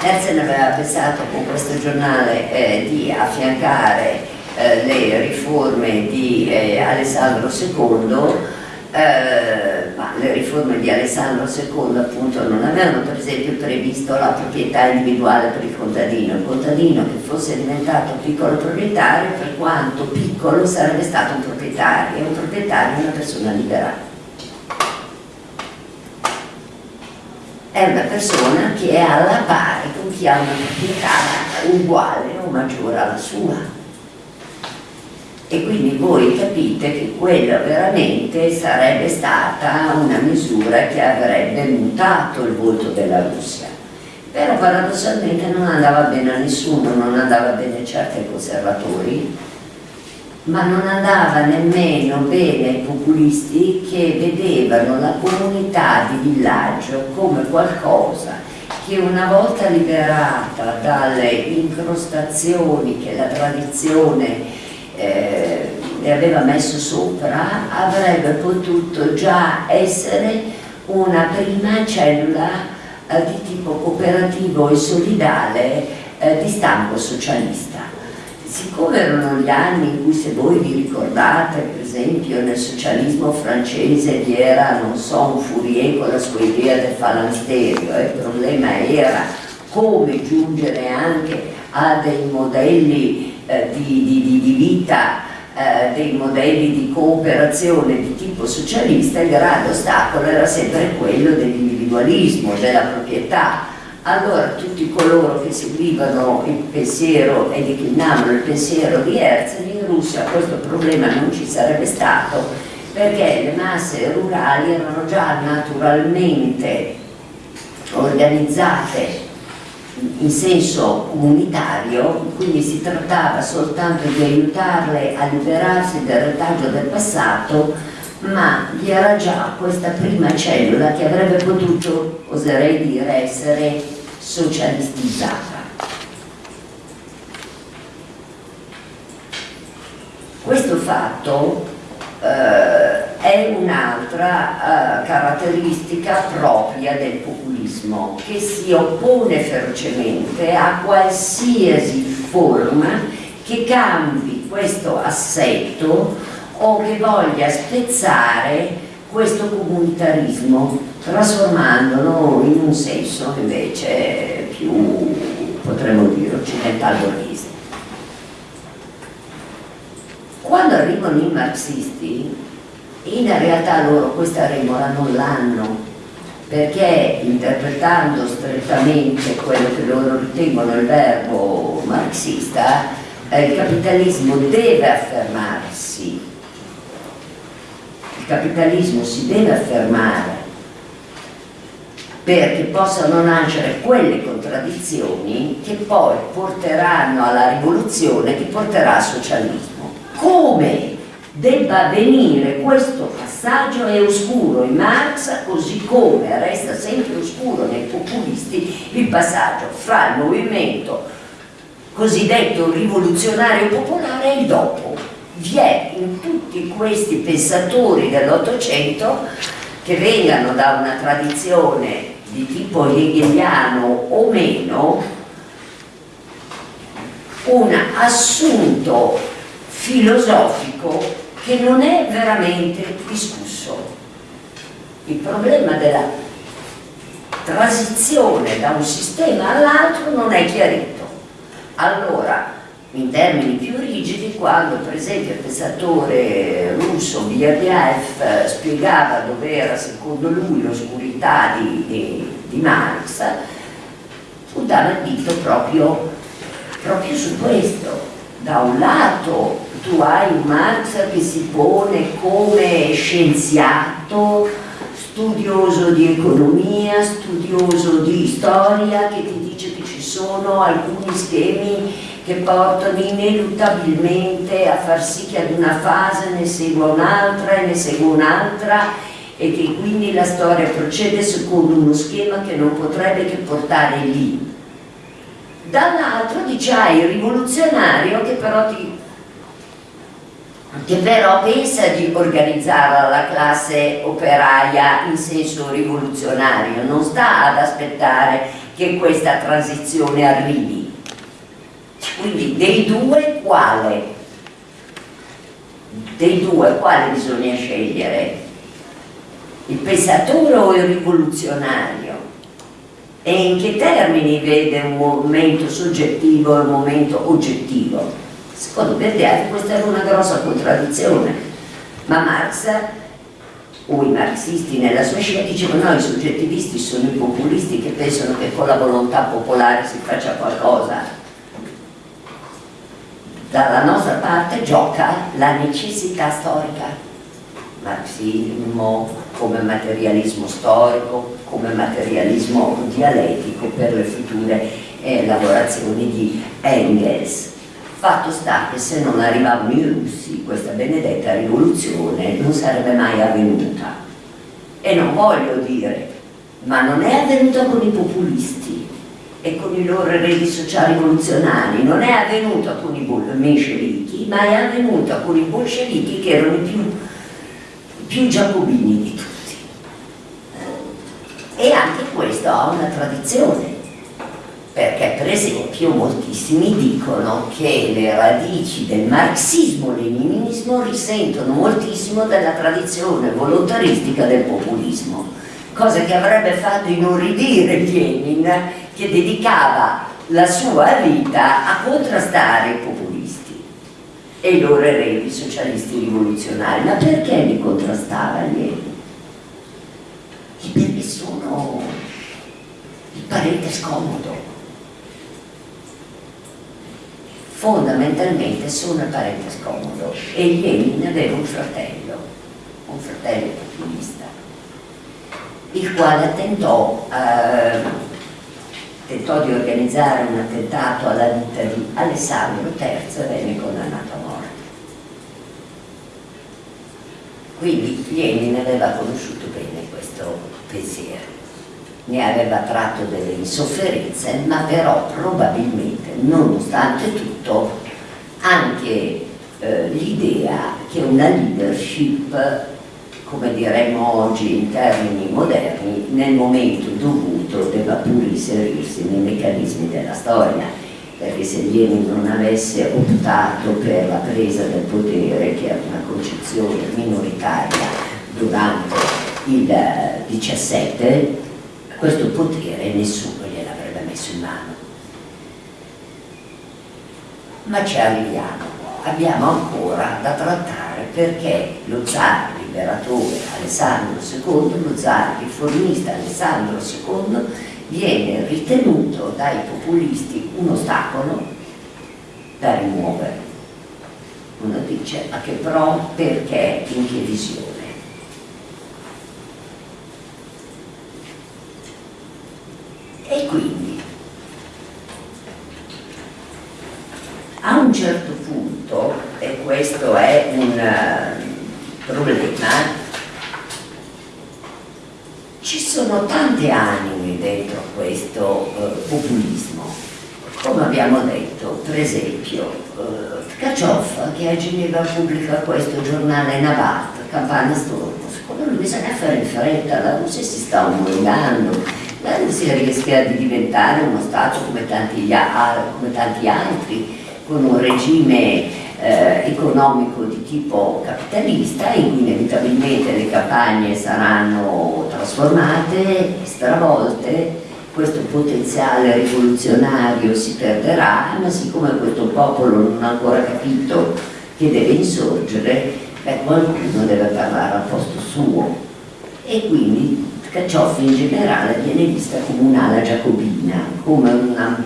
Herzen aveva pensato con questo giornale eh, di affiancare eh, le riforme di eh, Alessandro II eh, ma le riforme di Alessandro II appunto non avevano per esempio previsto la proprietà individuale per il contadino, il contadino che fosse diventato piccolo proprietario per quanto piccolo sarebbe stato un proprietario e un proprietario è una persona libera. È una persona che è alla pari con chi ha una proprietà uguale o maggiore alla sua e quindi voi capite che quella veramente sarebbe stata una misura che avrebbe mutato il volto della Russia. Però paradossalmente non andava bene a nessuno, non andava bene certo ai conservatori, ma non andava nemmeno bene ai populisti che vedevano la comunità di villaggio come qualcosa che una volta liberata dalle incrostazioni che la tradizione eh, le aveva messo sopra avrebbe potuto già essere una prima cellula eh, di tipo cooperativo e solidale eh, di stampo socialista. Siccome erano gli anni in cui se voi vi ricordate, per esempio nel socialismo francese vi era, non so, un Fourier con la sua idea del falansterio, il problema era come giungere anche a dei modelli eh, di, di, di, vita eh, dei modelli di cooperazione di tipo socialista, il grande ostacolo era sempre quello dell'individualismo, della proprietà. Allora tutti coloro che seguivano il pensiero e declinavano il pensiero di Herzl in Russia questo problema non ci sarebbe stato perché le masse rurali erano già naturalmente organizzate in senso comunitario, quindi si trattava soltanto di aiutarle a liberarsi del retaggio del passato, ma vi era già questa prima cellula che avrebbe potuto, oserei dire, essere socialistizzata. Questo fatto eh, è un'altra eh, caratteristica propria del populismo che si oppone ferocemente a qualsiasi forma che cambi questo assetto o che voglia spezzare questo comunitarismo trasformandolo in un senso invece più potremmo dire occidental borghese quando arrivano i marxisti, in realtà loro questa remora non l'hanno, perché interpretando strettamente quello che loro ritengono il verbo marxista, eh, il capitalismo deve affermarsi, il capitalismo si deve affermare perché possano nascere quelle contraddizioni che poi porteranno alla rivoluzione che porterà al socialismo come debba avvenire questo passaggio è oscuro in Marx così come resta sempre oscuro nei populisti il passaggio fra il movimento cosiddetto rivoluzionario popolare e il dopo. Vi è in tutti questi pensatori dell'Ottocento che vengano da una tradizione di tipo hegeliano o meno un assunto filosofico che non è veramente discusso. Il problema della transizione da un sistema all'altro non è chiarito. Allora, in termini più rigidi, quando per esempio il pensatore russo Biabiaev spiegava dove era secondo lui l'oscurità di, di, di, Marx, puntava il dito proprio, proprio su questo. Da un lato tu hai Marx che si pone come scienziato, studioso di economia, studioso di storia, che ti dice che ci sono alcuni schemi che portano ineluttabilmente a far sì che ad una fase ne segua un'altra e ne segua un'altra e che quindi la storia procede secondo uno schema che non potrebbe che portare lì. Dall'altro dice hai il rivoluzionario che però ti che però pensa di organizzare la classe operaia in senso rivoluzionario, non sta ad aspettare che questa transizione arrivi. Quindi dei due quale? Dei due quale bisogna scegliere? Il pensatore o il rivoluzionario? E in che termini vede un momento soggettivo e un momento oggettivo? Secondo Verdiati questa era una grossa contraddizione, ma Marx o i marxisti nella sua scelta dicevano no, i soggettivisti sono i populisti che pensano che con la volontà popolare si faccia qualcosa. Dalla nostra parte gioca la necessità storica, marxismo come materialismo storico, come materialismo dialettico per le future eh, lavorazioni di Engels Fatto sta che se non arrivavano i russi questa benedetta rivoluzione non sarebbe mai avvenuta. E non voglio dire, ma non è avvenuta con i populisti e con i loro eredi sociali rivoluzionari, non è avvenuta con i menscevichi, ma è avvenuta con i bolscevichi che erano i più, più giacobini di tutti. E anche questo ha una tradizione perché per esempio moltissimi dicono che le radici del marxismo-leninismo risentono moltissimo della tradizione volontaristica del populismo, cosa che avrebbe fatto inorridire Lenin che dedicava la sua vita a contrastare i populisti e i loro eredi socialisti rivoluzionari. Ma perché li contrastava Lenin? Perché sono il parente scomodo fondamentalmente sono il parente scomodo e Lenin aveva un fratello, un fratello populista, il quale tentò, eh, tentò di organizzare un attentato alla vita di Alessandro III e venne condannato a morte. Quindi Lenin aveva conosciuto bene questo pensiero ne aveva tratto delle insofferenze, ma però probabilmente, nonostante tutto, anche eh, l'idea che una leadership, come diremmo oggi in termini moderni, nel momento dovuto debba pure inserirsi nei meccanismi della storia, perché se Lenin non avesse optato per la presa del potere, che era una concezione minoritaria durante il 17, questo potere nessuno gliel'avrebbe messo in mano. Ma ci arriviamo, abbiamo ancora da trattare perché lo zar liberatore Alessandro II, lo zar riformista Alessandro II viene ritenuto dai populisti un ostacolo da rimuovere. Uno dice, ma che pro, perché, in che visione? E quindi a un certo punto, e questo è un uh, problema, ci sono tante anime dentro questo uh, populismo. Come abbiamo detto, per esempio, uh, Tkachov che a Ginevra pubblica questo giornale Navat, Campana Stormo, secondo lui bisogna fare in fretta, la Russia si sta omologando, Russia rischia di diventare uno Stato come tanti, come tanti altri, con un regime eh, economico di tipo capitalista cui inevitabilmente le campagne saranno trasformate, stravolte, questo potenziale rivoluzionario si perderà, ma siccome questo popolo non ha ancora capito che deve insorgere, beh, qualcuno deve parlare al posto suo. E quindi Caccioffi in generale viene vista come un'ala giacobina, come una,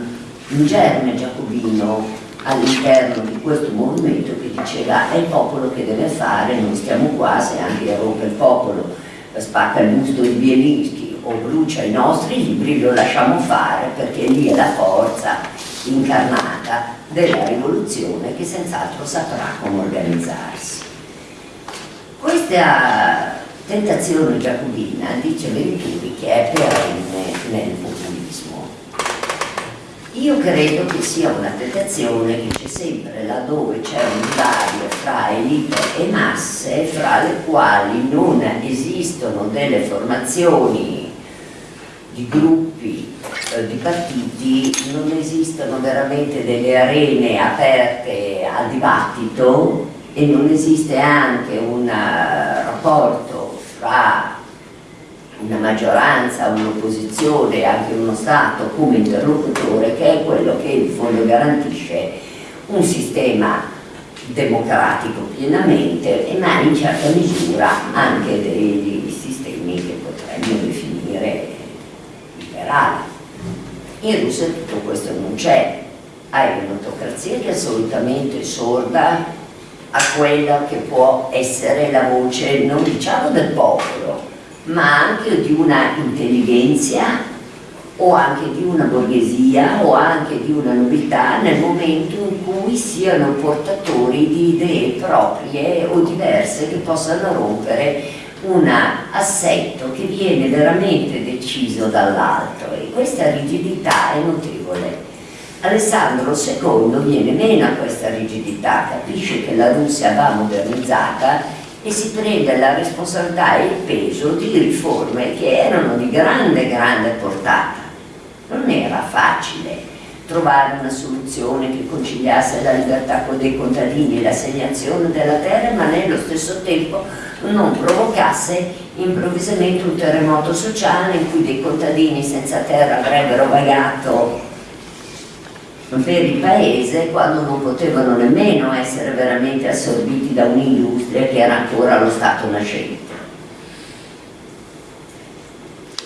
un germe giacobino all'interno di questo movimento che diceva è il popolo che deve fare, non stiamo qua se anche rompe il popolo, spacca il busto di Bielinski o brucia i nostri libri, lo lasciamo fare perché lì è la forza incarnata della rivoluzione che senz'altro saprà come organizzarsi. Questa tentazione giacobina, dice Venturi, che è perenne nel populismo. Io credo che sia una tentazione che c'è sempre laddove c'è un divario fra elite e masse fra le quali non esistono delle formazioni di gruppi, eh, di partiti, non esistono veramente delle arene aperte al dibattito e non esiste anche un uh, rapporto fra una maggioranza, un'opposizione anche uno Stato come interlocutore che è quello che in fondo garantisce un sistema democratico pienamente, ma in certa misura anche degli sistemi che potremmo definire liberali. In Russia tutto questo non c'è, hai un'autocrazia che è assolutamente sorda a quella che può essere la voce, non diciamo del popolo, ma anche di una intelligenza o anche di una borghesia o anche di una nobiltà nel momento in cui siano portatori di idee proprie o diverse che possano rompere un assetto che viene veramente deciso dall'alto e questa rigidità è notevole. Alessandro II viene meno a questa rigidità, capisce che la Russia va modernizzata e si prende la responsabilità e il peso di riforme che erano di grande, grande portata. Non era facile trovare una soluzione che conciliasse la libertà dei contadini e l'assegnazione della terra ma nello stesso tempo non provocasse improvvisamente un terremoto sociale in cui dei contadini senza terra avrebbero vagato per il paese quando non potevano nemmeno essere veramente assorbiti da un'industria che era ancora allo stato nascente.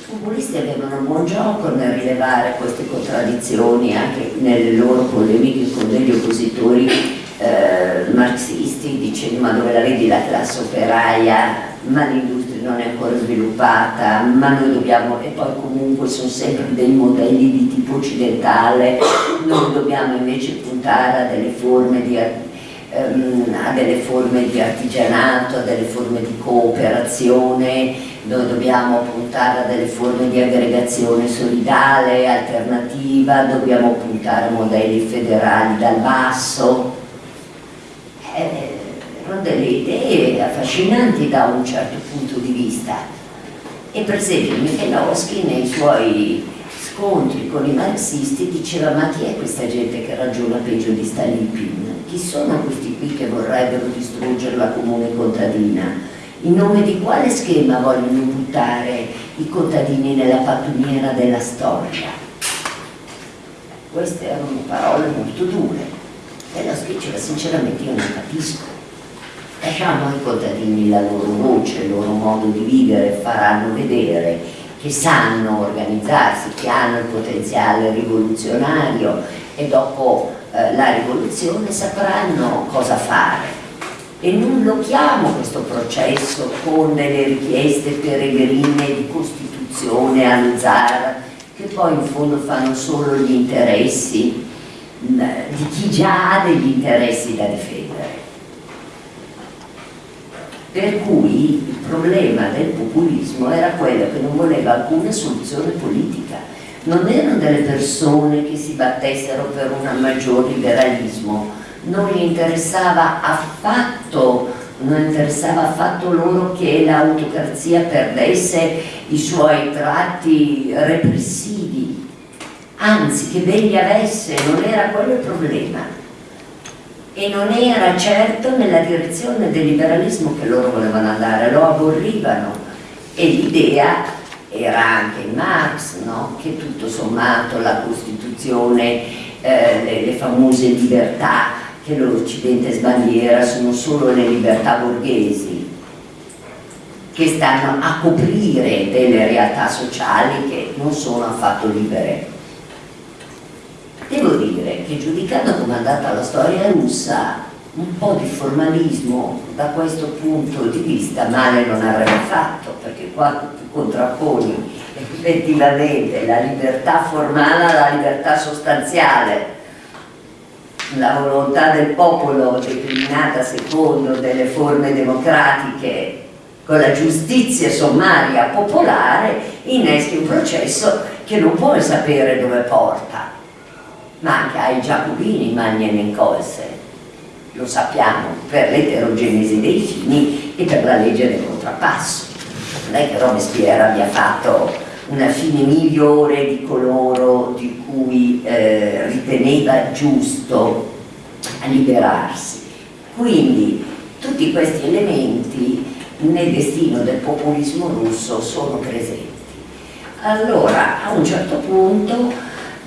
populisti avevano un buon gioco nel rilevare queste contraddizioni anche nelle loro polemiche con degli oppositori eh, marxisti dicendo ma dove la vedi la classe operaia ma l'industria non è ancora sviluppata ma noi dobbiamo e poi comunque sono sempre dei modelli di tipo occidentale noi dobbiamo invece puntare a delle forme di ehm, a delle forme di artigianato, a delle forme di cooperazione noi dobbiamo puntare a delle forme di aggregazione solidale, alternativa, dobbiamo puntare a modelli federali dal basso. Eh, erano delle idee affascinanti da un certo punto di vista. E per esempio Michelowski nei suoi scontri con i marxisti diceva ma chi è questa gente che ragiona peggio di Stalin? Chi sono questi qui che vorrebbero distruggere la comune contadina? in nome di quale schema vogliono buttare i contadini nella pattumiera della storia? Queste erano parole molto dure e la diceva sinceramente io non capisco. Lasciamo ai contadini la loro voce, il loro modo di vivere, faranno vedere che sanno organizzarsi, che hanno il potenziale rivoluzionario e dopo eh, la rivoluzione sapranno cosa fare e non lo chiamo questo processo con delle richieste peregrine di costituzione allo zar che poi in fondo fanno solo gli interessi di chi già ha degli interessi da difendere. Per cui il problema del populismo era quello che non voleva alcuna soluzione politica. Non erano delle persone che si battessero per un maggior liberalismo. Non gli interessava affatto non interessava affatto loro che l'autocrazia perdesse i suoi tratti repressivi anzi che degli avesse non era quello il problema e non era certo nella direzione del liberalismo che loro volevano andare lo aborrivano e l'idea era anche in Marx no? che tutto sommato la Costituzione eh, le, le famose libertà che l'Occidente sbandiera sono solo le libertà borghesi che stanno a coprire delle realtà sociali che non sono affatto libere. Devo dire che giudicando come è andata la storia russa, un po' di formalismo da questo punto di vista male non avrebbe fatto, perché qua tu contrapponi effettivamente la libertà formale alla libertà sostanziale. La volontà del popolo declinata secondo delle forme democratiche con la giustizia sommaria popolare inneschi un processo che non puoi sapere dove porta ma anche ai giacobini Magnen in Colse lo sappiamo, per l'eterogenesi dei fini e per la legge del contrappasso. Non è che Robespierre abbia fatto una fine migliore di coloro di cui eh, riteneva giusto liberarsi. Quindi tutti questi elementi nel destino del populismo russo sono presenti. Allora, a un certo punto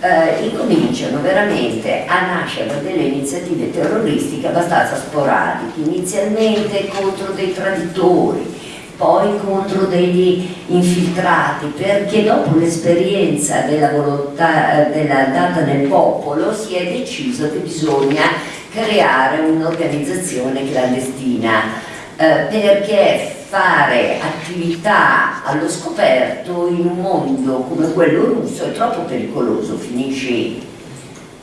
eh, incominciano veramente a nascere delle iniziative terroristiche abbastanza sporadiche, inizialmente contro dei traditori, poi contro degli infiltrati, perché dopo l'esperienza della volontà della data nel popolo si è deciso che bisogna creare un'organizzazione clandestina eh, perché fare attività allo scoperto in un mondo come quello russo è troppo pericoloso, finisce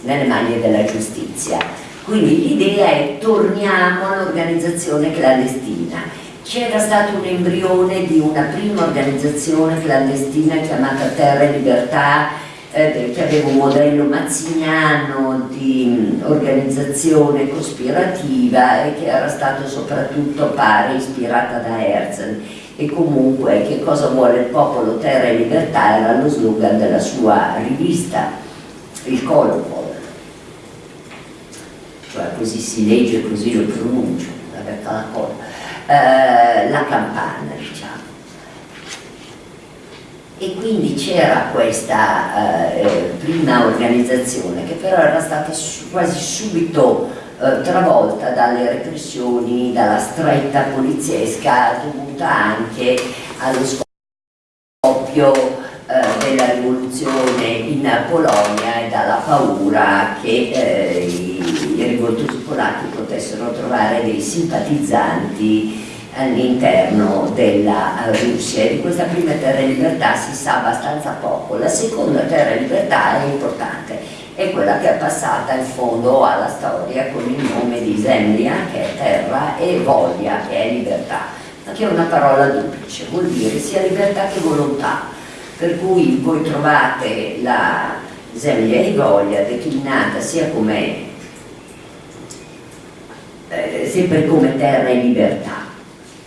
nelle mani della giustizia. Quindi l'idea è torniamo all'organizzazione clandestina. C'era stato un embrione di una prima organizzazione clandestina chiamata Terra e Libertà eh, aveva un modello mazziniano di organizzazione cospirativa e che era stato soprattutto, pare, ispirata da Herzl. E comunque che cosa vuole il popolo, terra e libertà era lo slogan della sua rivista, il Colopol cioè così si legge, così lo pronuncio, la, eh, la campana e quindi c'era questa eh, prima organizzazione che però era stata su, quasi subito eh, travolta dalle repressioni, dalla stretta poliziesca dovuta anche allo scoppio eh, della rivoluzione in Polonia e dalla paura che eh, i, i rivoltosi polacchi potessero trovare dei simpatizzanti all'interno della Russia. E di questa prima terra e libertà si sa abbastanza poco. La seconda terra e libertà è importante è quella che è passata in fondo alla storia con il nome di Zemlia che è terra e voglia che è libertà. Ma che è una parola duplice vuol dire sia libertà che volontà. Per cui voi trovate la Zemlia e voglia declinata sia come eh, sempre come terra e libertà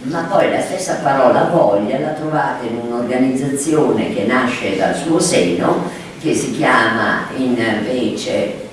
ma poi la stessa parola voglia la trovate in un'organizzazione che nasce dal suo seno, che si chiama invece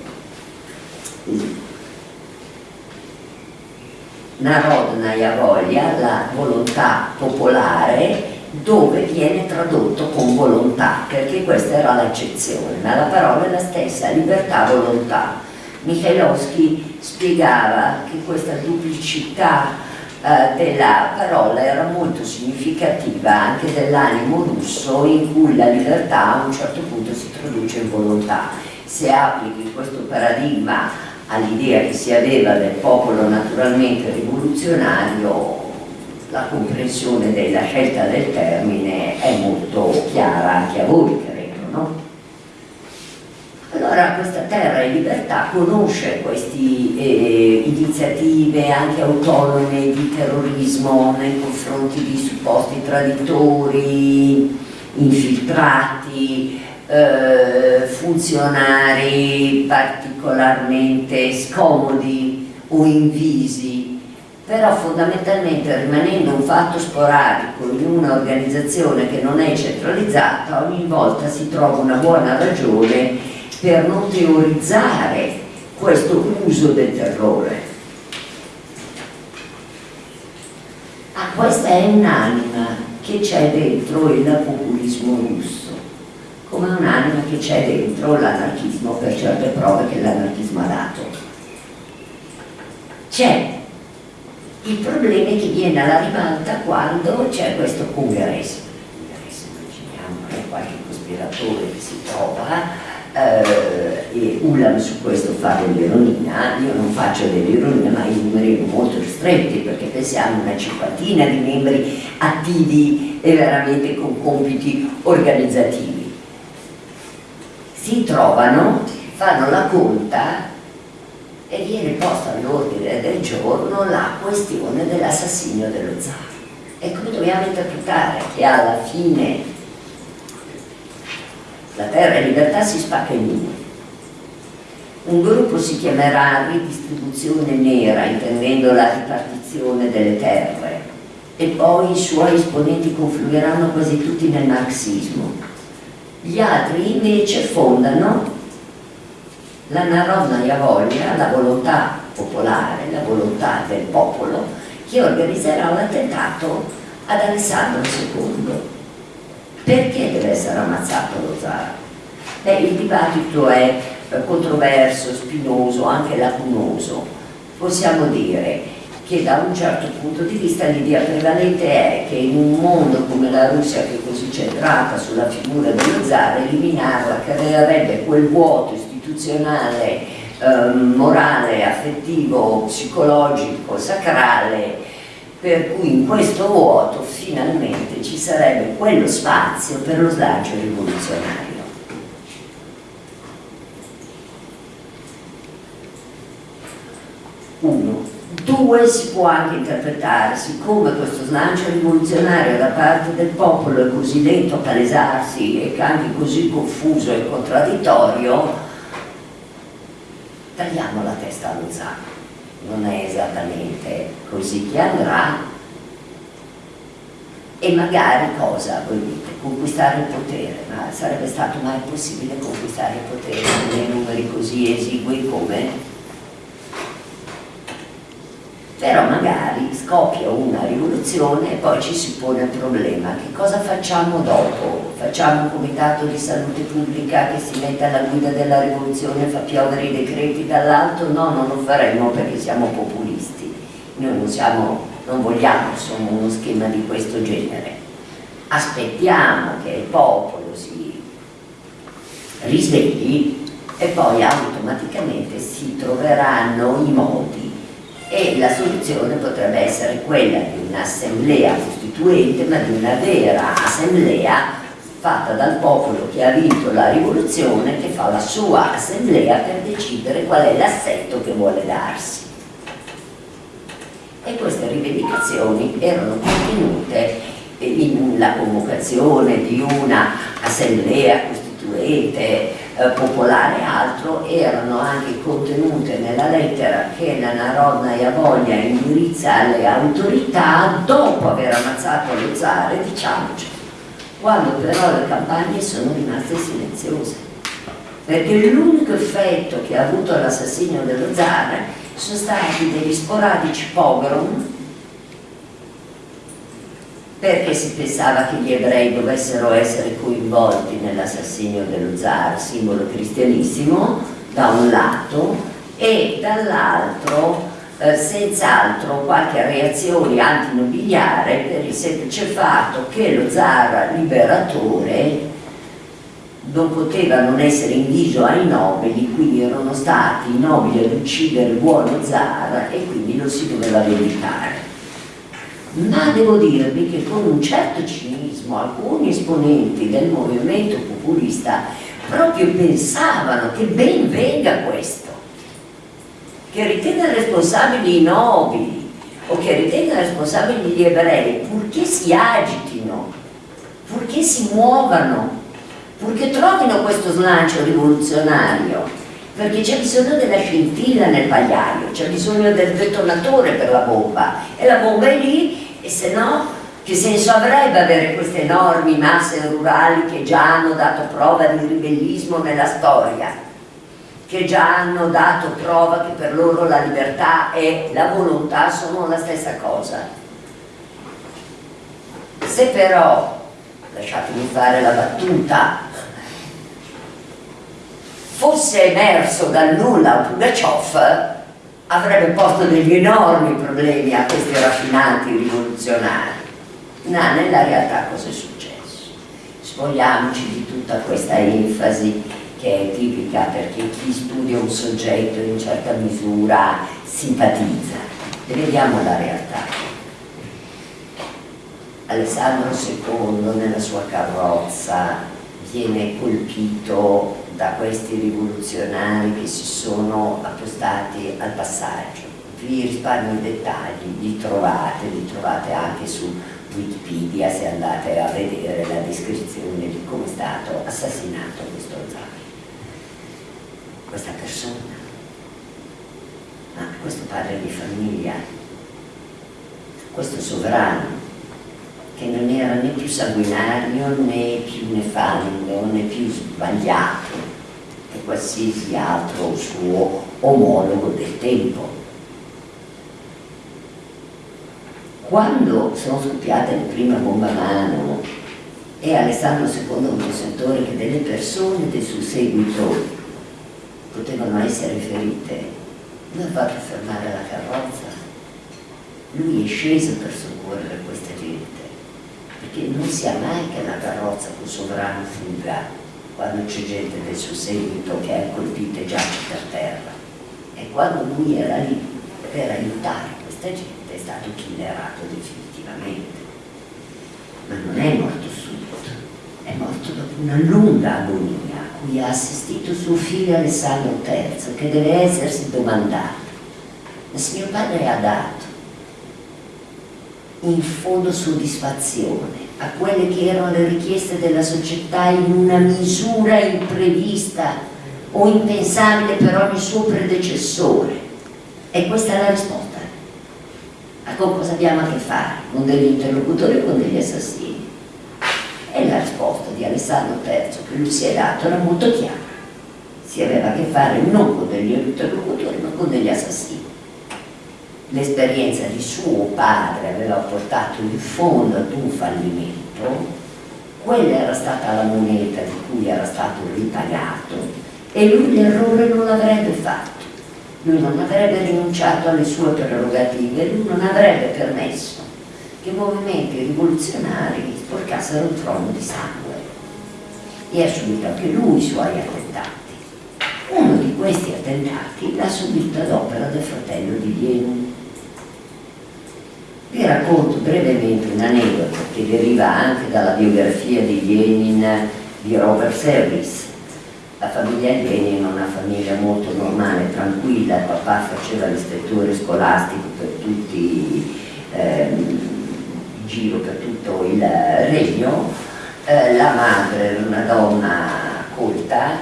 Narodnaya voglia, la volontà popolare, dove viene tradotto con volontà, perché questa era l'accezione, ma la parola è la stessa, libertà-volontà. Michailowski spiegava che questa duplicità eh, della parola era molto significativa anche dell'animo russo in cui la libertà a un certo punto si traduce in volontà. Se applichi questo paradigma all'idea che si aveva del popolo naturalmente rivoluzionario, la comprensione della scelta del termine è molto chiara anche a voi? Allora questa terra e libertà conosce queste eh, iniziative anche autonome di terrorismo nei confronti di supposti traditori, infiltrati, eh, funzionari particolarmente scomodi o invisi, però fondamentalmente rimanendo un fatto sporadico in un'organizzazione che non è centralizzata, ogni volta si trova una buona ragione per non teorizzare questo uso del terrore. Ah, questa è un'anima che c'è dentro il populismo russo, come un'anima che c'è dentro l'anarchismo per certe prove che l'anarchismo ha dato. C'è il problema che viene alla ribalta quando c'è questo congresso. Immaginiamo che qualche cospiratore che si trova eh, e Ulam su questo fa dell'ironia, io non faccio dell'ironia ma i numeri sono molto ristretti perché pensiamo una cinquantina di membri attivi e veramente con compiti organizzativi. Si trovano, fanno la conta e viene posta all'ordine del giorno la questione dell'assassinio dello zar. E come dobbiamo interpretare che alla fine la terra e libertà si spacca in due Un gruppo si chiamerà ridistribuzione nera, intendendo la ripartizione delle terre, e poi i suoi esponenti confluiranno quasi tutti nel marxismo. Gli altri invece fondano la Narodnaya Voglia, la volontà popolare, la volontà del popolo, che organizzerà un attentato ad Alessandro II. Perché deve essere ammazzato lo zar? Beh, il dibattito è controverso, spinoso, anche lacunoso. Possiamo dire che da un certo punto di vista l'idea prevalente è che in un mondo come la Russia che è così centrata sulla figura dello zar, eliminarla creerebbe quel vuoto istituzionale, eh, morale, affettivo, psicologico, sacrale, per cui in questo vuoto finalmente ci sarebbe quello spazio per lo slancio rivoluzionario. Uno. Due, si può anche interpretare, siccome questo slancio rivoluzionario da parte del popolo è così lento a palesarsi e anche così confuso e contraddittorio, tagliamo la testa allo zar. Non è esattamente così che andrà e magari cosa voi dite? Conquistare il potere, ma sarebbe stato mai possibile conquistare il potere con numeri così esigui come però magari scoppia una rivoluzione e poi ci si pone il problema che cosa facciamo dopo? Facciamo un comitato di salute pubblica che si mette alla guida della rivoluzione e fa piovere i decreti dall'alto? No, non lo faremo perché siamo populisti noi non, siamo, non vogliamo insomma, uno schema di questo genere aspettiamo che il popolo si risvegli e poi automaticamente si troveranno i modi e la soluzione potrebbe essere quella di un'assemblea costituente ma di una vera assemblea fatta dal popolo che ha vinto la rivoluzione che fa la sua assemblea per decidere qual è l'assetto che vuole darsi. E queste rivendicazioni erano contenute in la convocazione di una assemblea costituente eh, popolare e altro erano anche contenute nella lettera che la Narodnaya Voglia indirizza alle autorità dopo aver ammazzato lo zar, diciamoci, quando però le campagne sono rimaste silenziose. Perché l'unico effetto che ha avuto l'assassinio dello zar sono stati degli sporadici pogrom perché si pensava che gli ebrei dovessero essere coinvolti nell'assassinio dello zar, simbolo cristianissimo, da un lato, e dall'altro eh, senz'altro qualche reazione antinobiliare per il semplice fatto che lo zar liberatore non poteva non essere inviso ai nobili, quindi erano stati i nobili ad uccidere il buono zar e quindi lo si doveva vendicare ma devo dirvi che con un certo cinismo alcuni esponenti del movimento populista proprio pensavano che ben venga questo, che ritenga responsabili i nobili o che ritenga responsabili gli ebrei, purché si agitino, purché si muovano, purché trovino questo slancio rivoluzionario, perché c'è bisogno della scintilla nel pagliaio, c'è bisogno del detonatore per la bomba e la bomba è lì e se no che senso avrebbe avere queste enormi masse rurali che già hanno dato prova di ribellismo nella storia? Che già hanno dato prova che per loro la libertà e la volontà sono la stessa cosa. Se però lasciatemi fare la battuta fosse emerso dal nulla un Pugaciov avrebbe posto degli enormi problemi a questi raffinati rivoluzionari. Ma nella realtà cosa è successo? Spogliamoci di tutta questa enfasi che è tipica perché chi studia un soggetto in certa misura simpatizza. E vediamo la realtà. Alessandro II nella sua carrozza viene colpito da questi rivoluzionari che si sono appostati al passaggio. Vi risparmio i dettagli, li trovate, li trovate anche su Wikipedia se andate a vedere la descrizione di come è stato assassinato questo zar. Questa persona ma questo padre di famiglia, questo sovrano, che non era né più sanguinario né più nefando né più sbagliato di qualsiasi altro suo omologo del tempo. Quando sono scoppiate le prime bombe a mano e Alessandro II un sentore che delle persone del suo seguito potevano essere ferite, non ha fatto fermare la carrozza. Lui è sceso per soccorrere questa gente, perché non sia mai che la carrozza con sovrano fuga quando c'è gente del suo seguito che è colpita e giace per terra. E quando lui era lì per aiutare questa gente è stato killerato definitivamente. Ma non è morto subito, è morto dopo una lunga agonia a cui ha assistito suo figlio Alessandro III, che deve essersi domandato, ma se mio padre ha dato in fondo soddisfazione a quelle che erano le richieste della società in una misura imprevista o impensabile per ogni suo predecessore. E questa è la risposta. A cosa abbiamo a che fare? Con degli interlocutori o con degli assassini? E la risposta di Alessandro III che lui si è dato era molto chiara. Si aveva a che fare non con degli interlocutori ma con degli assassini l'esperienza di suo padre aveva portato in fondo ad un fallimento, quella era stata la moneta di cui era stato ripagato e lui l'errore non l'avrebbe fatto. Lui non avrebbe rinunciato alle sue prerogative, lui non avrebbe permesso che movimenti rivoluzionari sporcassero il trono di sangue. E ha subito anche lui i suoi attentati. Uno di questi attentati l'ha subito ad opera del fratello di Vienu, vi racconto brevemente un aneddoto che deriva anche dalla biografia di Lenin di Robert Service. La famiglia Lenin è una famiglia molto normale, tranquilla, il papà faceva l'ispettore scolastico per tutti, ehm, in giro per tutto il regno, eh, la madre era una donna colta,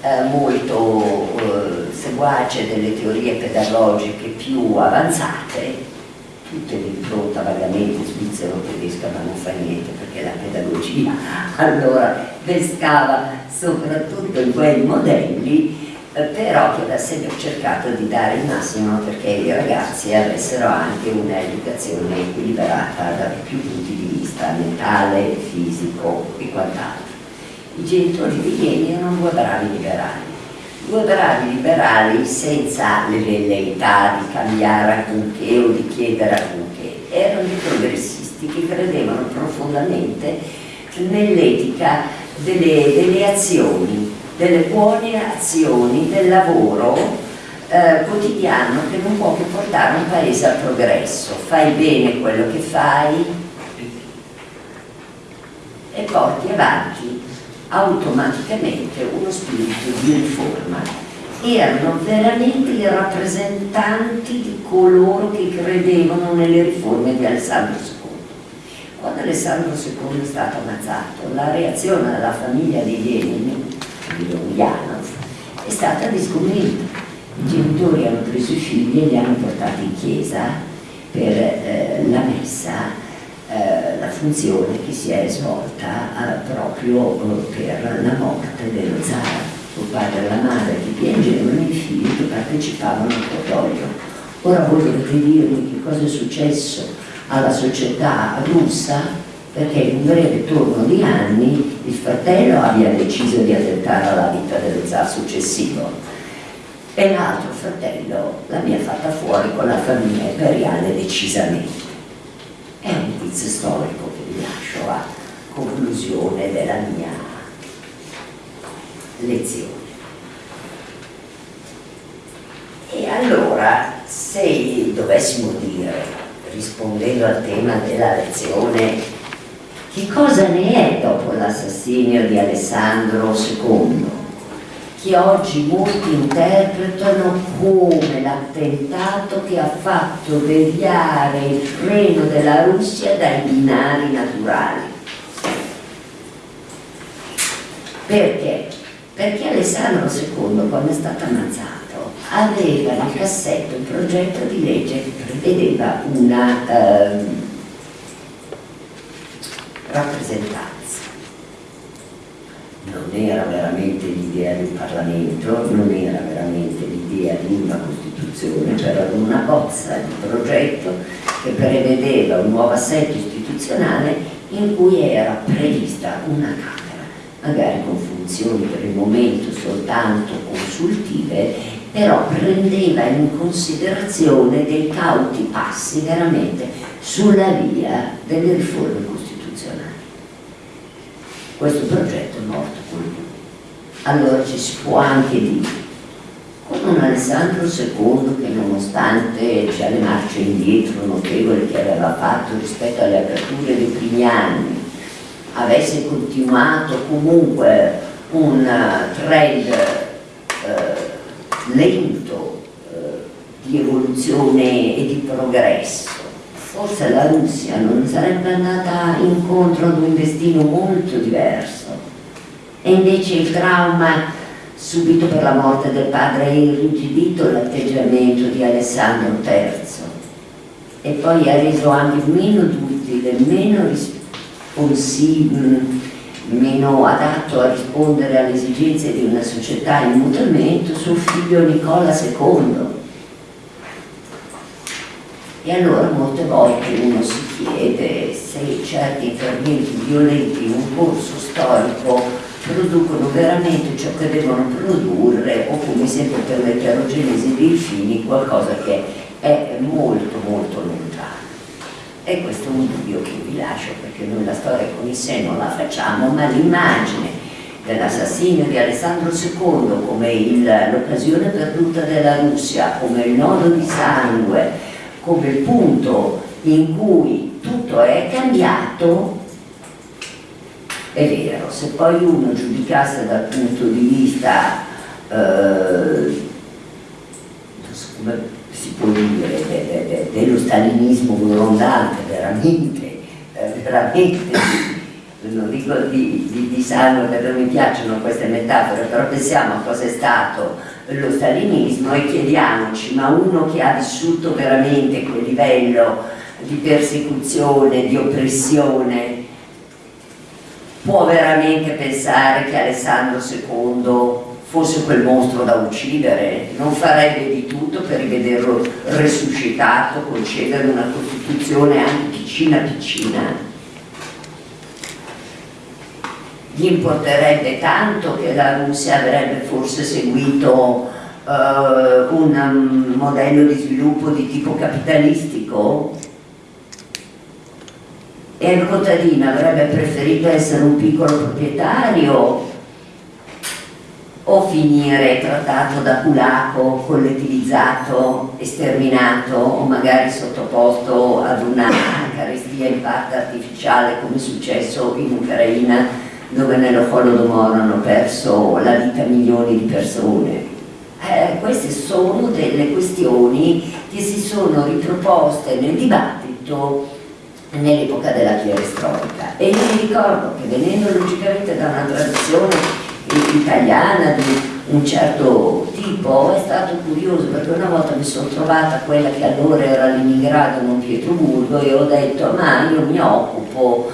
eh, molto eh, seguace delle teorie pedagogiche più avanzate tutte di impronta vagamente svizzero-tedesca ma non fa niente perché la pedagogia allora pescava soprattutto in quei modelli eh, però che aveva sempre cercato di dare il massimo perché i ragazzi avessero anche un'educazione equilibrata da più punti di vista mentale, fisico e quant'altro. I genitori di Ieni erano due bravi liberali bravi liberali senza le velleità di cambiare alcunché o di chiedere alcunché, erano i progressisti che credevano profondamente nell'etica delle, delle, azioni, delle buone azioni, del lavoro eh, quotidiano che non può che portare un paese al progresso. Fai bene quello che fai e porti avanti automaticamente uno spirito di riforma. Erano veramente i rappresentanti di coloro che credevano nelle riforme di Alessandro II. Quando Alessandro II è stato ammazzato, la reazione della famiglia di Lenin, di Ulyanov, è stata disconvinta. I genitori hanno preso i figli e li hanno portati in chiesa per eh, la messa eh, la funzione che si è svolta eh, proprio eh, per la morte dello zar. Suo padre e la madre che piangevano e i figli che partecipavano al cordoglio. Ora voi dovete che cosa è successo alla società russa perché in un breve turno di anni il fratello abbia deciso di attentare alla vita dello zar successivo e l'altro fratello l'abbia fatta fuori con la famiglia imperiale decisamente. È un quiz storico che vi lascio a conclusione della mia lezione. E allora, se dovessimo dire, rispondendo al tema della lezione, che cosa ne è dopo l'assassinio di Alessandro II? Che oggi molti interpretano come l'attentato che ha fatto deviare il freno della Russia dai binari naturali. Perché? Perché Alessandro II, quando è stato ammazzato, aveva nel cassetto un progetto di legge che prevedeva una eh, rappresentanza. Non era veramente l'idea un Parlamento, non era veramente l'idea di una Costituzione, c'era una bozza di progetto che prevedeva un nuovo assetto istituzionale in cui era prevista una Camera, magari con funzioni per il momento soltanto consultive però prendeva in considerazione dei cauti passi veramente sulla via delle riforme costituzionali. Questo progetto è morto con lui. Allora ci si può anche dire, con un Alessandro II che nonostante c'è le marce indietro notevoli che aveva fatto rispetto alle aperture dei primi anni, avesse continuato comunque un trend eh, lento eh, di evoluzione e di progresso. Forse la Russia non sarebbe andata incontro ad un destino molto diverso. E invece il trauma subito per la morte del padre ha irrigidito l'atteggiamento di Alessandro III e poi ha reso anche meno duttile, meno responsibile meno adatto a rispondere alle esigenze di una società in mutamento suo figlio Nicola II. E allora molte volte uno si chiede se certi interventi violenti in un corso storico producono veramente ciò che devono produrre o come sempre per l'eterogenesi dei fini qualcosa che è molto molto lontano. E questo è un dubbio che vi lascio perché noi la storia con il sé non la facciamo, ma l'immagine dell'assassinio di Alessandro II come l'occasione perduta della Russia, come il nodo di sangue, come il punto in cui tutto è cambiato, è vero, se poi uno giudicasse dal punto di vista eh, come si può dire, de, de, de, dello stalinismo grondante, veramente, eh, veramente, non dico di, di, di sangue perché non mi piacciono queste metafore, però pensiamo a cosa è stato lo stalinismo e chiediamoci, ma uno che ha vissuto veramente quel livello di persecuzione, di oppressione, può veramente pensare che Alessandro II fosse quel mostro da uccidere, non farebbe di tutto per rivederlo resuscitato, concedere una Costituzione anche piccina piccina. Gli importerebbe tanto che la Russia avrebbe forse seguito uh, un modello di sviluppo di tipo capitalistico? E il contadino avrebbe preferito essere un piccolo proprietario o finire trattato da culaco, collettivizzato, esterminato o magari sottoposto ad una carestia in parte artificiale come è successo in Ucraina dove nello Holodomor hanno perso la vita milioni di persone. Eh, queste sono delle questioni che si sono riproposte nel dibattito nell'epoca della perestroica e mi ricordo che venendo logicamente da una tradizione italiana di un certo tipo è stato curioso perché una volta mi sono trovata quella che allora era Leningrado non Pietroburgo e ho detto ma io mi occupo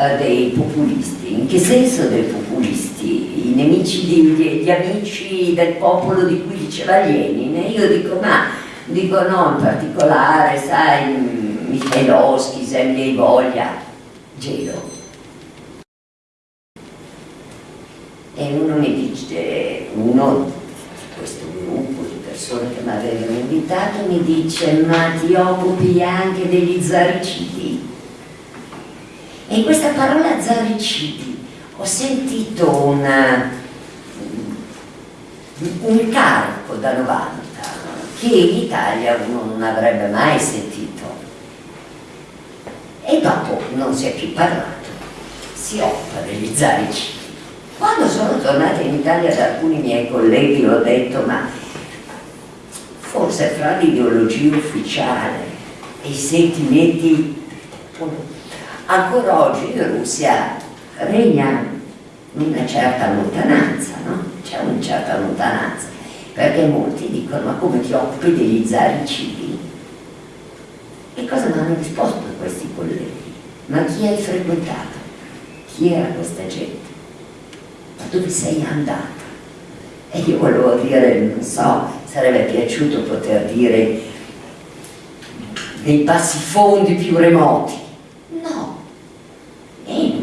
eh, dei populisti. In che senso dei populisti? i nemici di, di, gli amici del popolo di cui diceva Lenin? E io dico ma dico no in particolare sai Michailovsky, Zemlya voglia gelo. E uno mi dice, uno questo gruppo di persone che mi avevano invitato mi dice ma ti occupi anche degli zaricidi e in questa parola zaricidi ho sentito una, un carico da 90 che in Italia uno non avrebbe mai sentito. E dopo non si è più parlato si occupa degli zaricidi. Quando sono tornata in Italia da alcuni miei colleghi ho detto ma forse fra l'ideologia ufficiale e i sentimenti ancora oggi in Russia regna una certa lontananza, no? C'è una certa lontananza. perché molti dicono ma come ti occupi degli zaricidi? E cosa mi hanno risposto questi colleghi? Ma chi hai frequentato? Chi era questa gente? Ma dove sei andata? E io volevo dire, non so, sarebbe piaciuto poter dire dei passi fondi più remoti.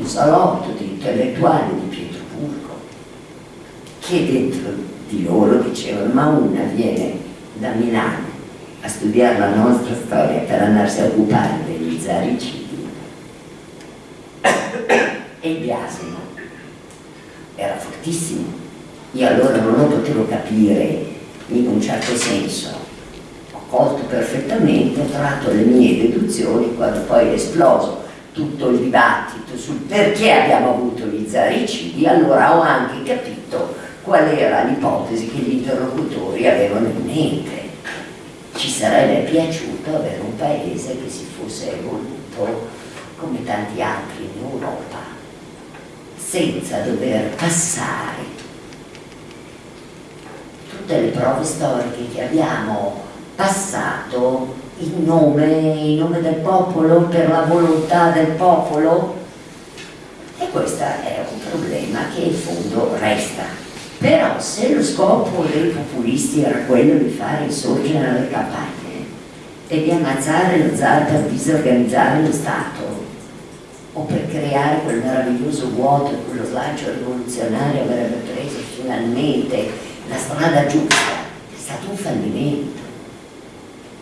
Salotto di intellettuali di Pietroburgo che dentro di loro dicevano ma una viene da Milano a studiare la nostra storia per andarsi a occupare degli zaricidi e il biasimo era fortissimo. Io allora non lo potevo capire in un certo senso. Ho colto perfettamente ho tratto le mie deduzioni quando poi è esploso tutto il dibattito sul perché abbiamo avuto gli zaricidi allora ho anche capito qual era l'ipotesi che gli interlocutori avevano in mente. Ci sarebbe piaciuto avere un paese che si fosse evoluto come tanti altri in Europa senza dover passare tutte le prove storiche che abbiamo passato in nome, in nome del popolo, per la volontà del popolo e questo è un problema che in fondo resta. Però se lo scopo dei populisti era quello di fare insorgere le campagne e di ammazzare lo zar per disorganizzare lo Stato o per creare quel meraviglioso vuoto e quello slancio rivoluzionario avrebbe preso finalmente la strada giusta, è stato un fallimento.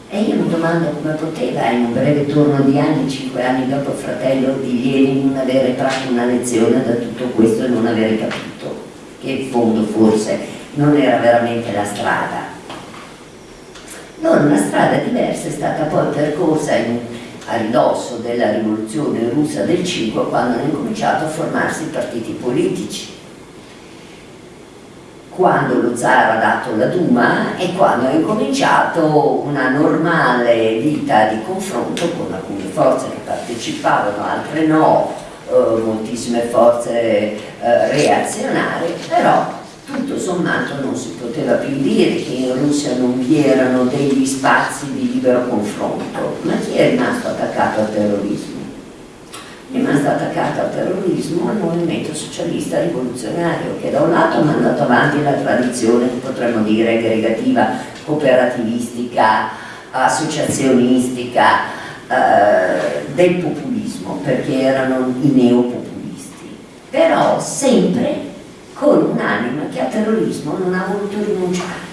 E io mi domando come poteva in un breve turno di anni, cinque anni dopo il fratello di Lenin, non avere tratto una lezione da tutto questo e non avere capito che in fondo forse non era veramente la strada. Non, una strada diversa è stata poi percorsa in, a ridosso della rivoluzione russa del 5 quando hanno incominciato a formarsi i partiti politici quando lo zar ha dato la Duma e quando ha incominciato una normale vita di confronto con alcune forze che partecipavano, altre no, eh, moltissime forze eh, reazionarie, però tutto sommato non si poteva più dire che in Russia non vi erano degli spazi di libero confronto, ma chi è rimasto attaccato al terrorismo? Rimasta attaccata al terrorismo al movimento socialista rivoluzionario che da un lato ha mandato avanti la tradizione, potremmo dire, aggregativa, cooperativistica, associazionistica eh, del populismo, perché erano i neopopulisti, però sempre con un'anima che al terrorismo non ha voluto rinunciare.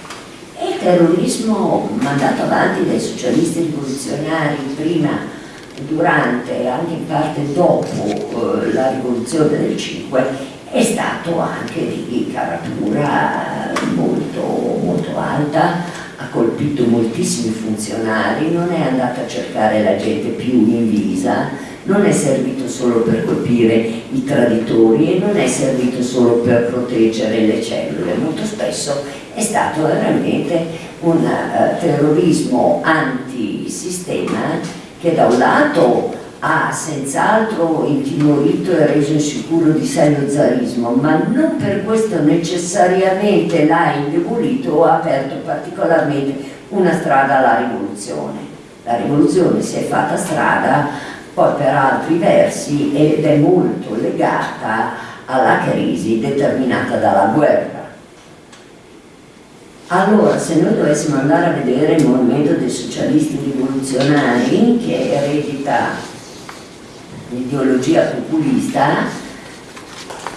E il terrorismo mandato avanti dai socialisti rivoluzionari prima durante e anche in parte dopo eh, la rivoluzione del 5 è stato anche di caratura molto, molto alta, ha colpito moltissimi funzionari, non è andato a cercare la gente più invisa, non è servito solo per colpire i traditori e non è servito solo per proteggere le cellule, molto spesso è stato veramente un uh, terrorismo antisistema che da un lato ha senz'altro intimorito e reso insicuro di sé lo zarismo, ma non per questo necessariamente l'ha indebolito o ha aperto particolarmente una strada alla rivoluzione. La rivoluzione si è fatta strada poi per altri versi ed è molto legata alla crisi determinata dalla guerra allora, se noi dovessimo andare a vedere il movimento dei socialisti rivoluzionari, che eredita l'ideologia populista,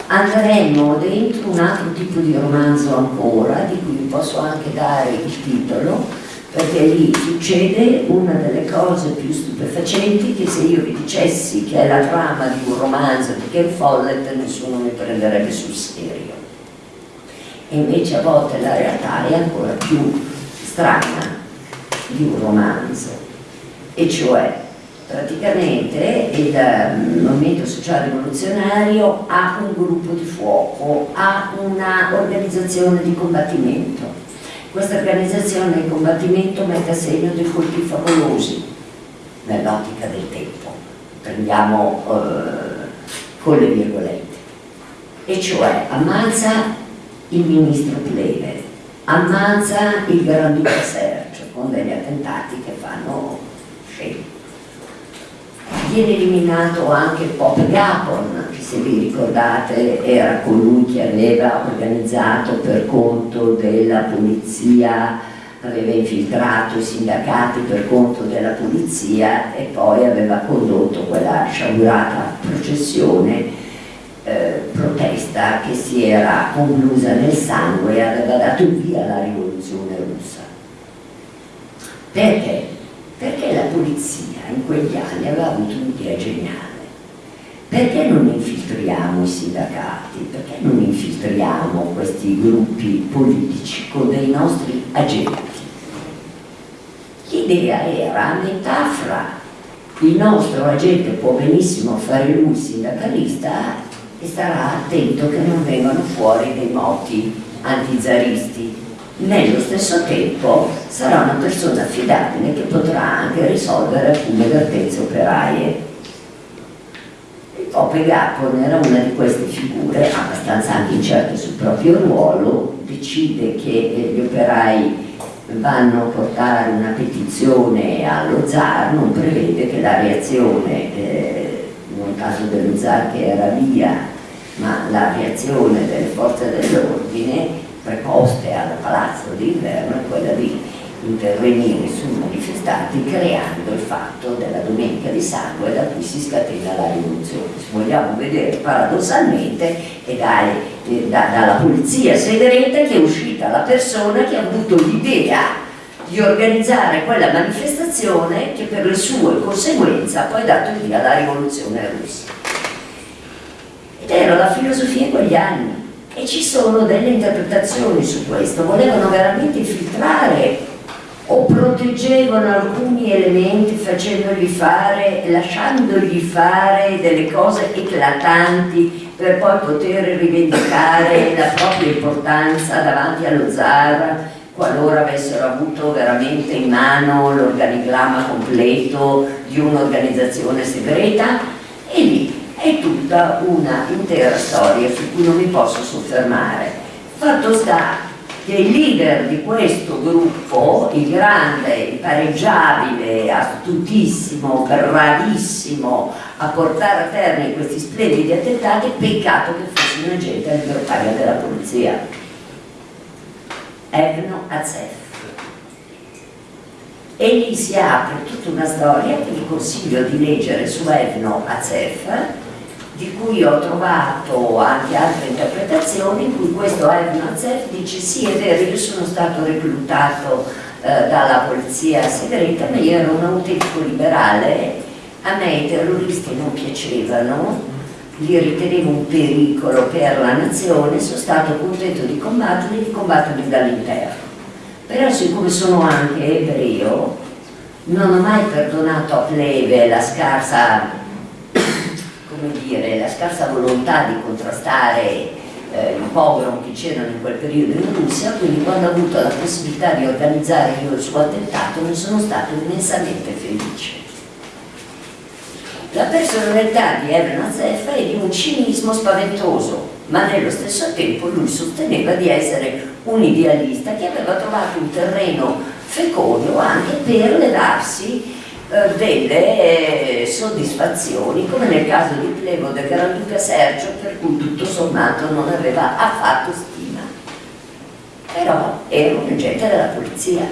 andremmo dentro un altro tipo di romanzo ancora, di cui vi posso anche dare il titolo, perché lì succede una delle cose più stupefacenti che se io vi dicessi che è la trama di un romanzo di Ken Follett nessuno mi prenderebbe sul serio invece a volte la realtà è ancora più strana di un romanzo. E cioè praticamente il mm, movimento sociale rivoluzionario ha un gruppo di fuoco, ha un'organizzazione di combattimento. Questa organizzazione di combattimento mette a segno dei colpi favolosi nell'ottica del tempo, prendiamo eh, con le virgolette, e cioè ammazza il ministro Pleve, ammazza il Granduca Sergio con degli attentati che fanno scena. Viene eliminato anche Pop Gapon, che se vi ricordate era colui che aveva organizzato per conto della polizia, aveva infiltrato i sindacati per conto della polizia e poi aveva condotto quella sciagurata processione eh, protesta che si era conclusa nel sangue e aveva dato via alla rivoluzione russa. Perché? Perché la polizia in quegli anni aveva avuto un'idea geniale. Perché non infiltriamo i sindacati? Perché non infiltriamo questi gruppi politici con dei nostri agenti? L'idea era a metà fra il nostro agente può benissimo fare lui sindacalista e starà attento che non vengano fuori dei moti antizaristi. Nello stesso tempo sarà una persona affidabile che potrà anche risolvere alcune vertenze operaie. Pope Gapon era una di queste figure, abbastanza anche incerte sul proprio ruolo, decide che gli operai vanno a portare una petizione allo zar, non prevede che la reazione eh, nel caso dello zar che era via, ma la reazione delle forze dell'ordine preposte al palazzo d'inverno è quella di intervenire sui manifestanti creando il fatto della domenica di sangue da cui si scatena la rivoluzione. Se vogliamo vedere paradossalmente è dai, eh, da, dalla polizia segreta che è uscita la persona che ha avuto l'idea di organizzare quella manifestazione che per le sue conseguenze ha poi dato il via alla rivoluzione russa. Era la filosofia in quegli anni. E ci sono delle interpretazioni su questo, volevano veramente filtrare o proteggevano alcuni elementi facendogli fare, lasciandogli fare delle cose eclatanti per poi poter rivendicare la propria importanza davanti allo zar qualora avessero avuto veramente in mano l'organigramma completo di un'organizzazione segreta. E lì è tutta una intera storia su cui non mi posso soffermare. Fatto sta che il leader di questo gruppo, il grande, impareggiabile, astutissimo, bravissimo a portare a termine questi splendidi attentati, peccato che fosse un agente libertario della polizia. Evno Azef. E lì si apre tutta una storia che vi consiglio di leggere su Evno Azef, di cui ho trovato anche altre interpretazioni in cui questo Evnazef dice sì è vero io sono stato reclutato eh, dalla polizia segreta ma io ero un autentico liberale. A me i terroristi non piacevano. Li ritenevo un pericolo per la nazione. Sono stato contento di combatterli di combatterli dall'interno. Però siccome sono anche ebreo non ho mai perdonato a plebe la scarsa dire, la scarsa volontà di contrastare eh, i pogrom che c'erano in quel periodo in Russia, quindi quando ho avuto la possibilità di organizzare io il suo attentato ne sono stato immensamente felice. La personalità di Eben Azef è di un cinismo spaventoso, ma nello stesso tempo lui sosteneva di essere un idealista che aveva trovato un terreno fecondo anche per levarsi eh, delle eh, soddisfazioni come nel caso di Plevo del Granduca Sergio per cui tutto sommato non aveva affatto stima. Però era un agente della polizia.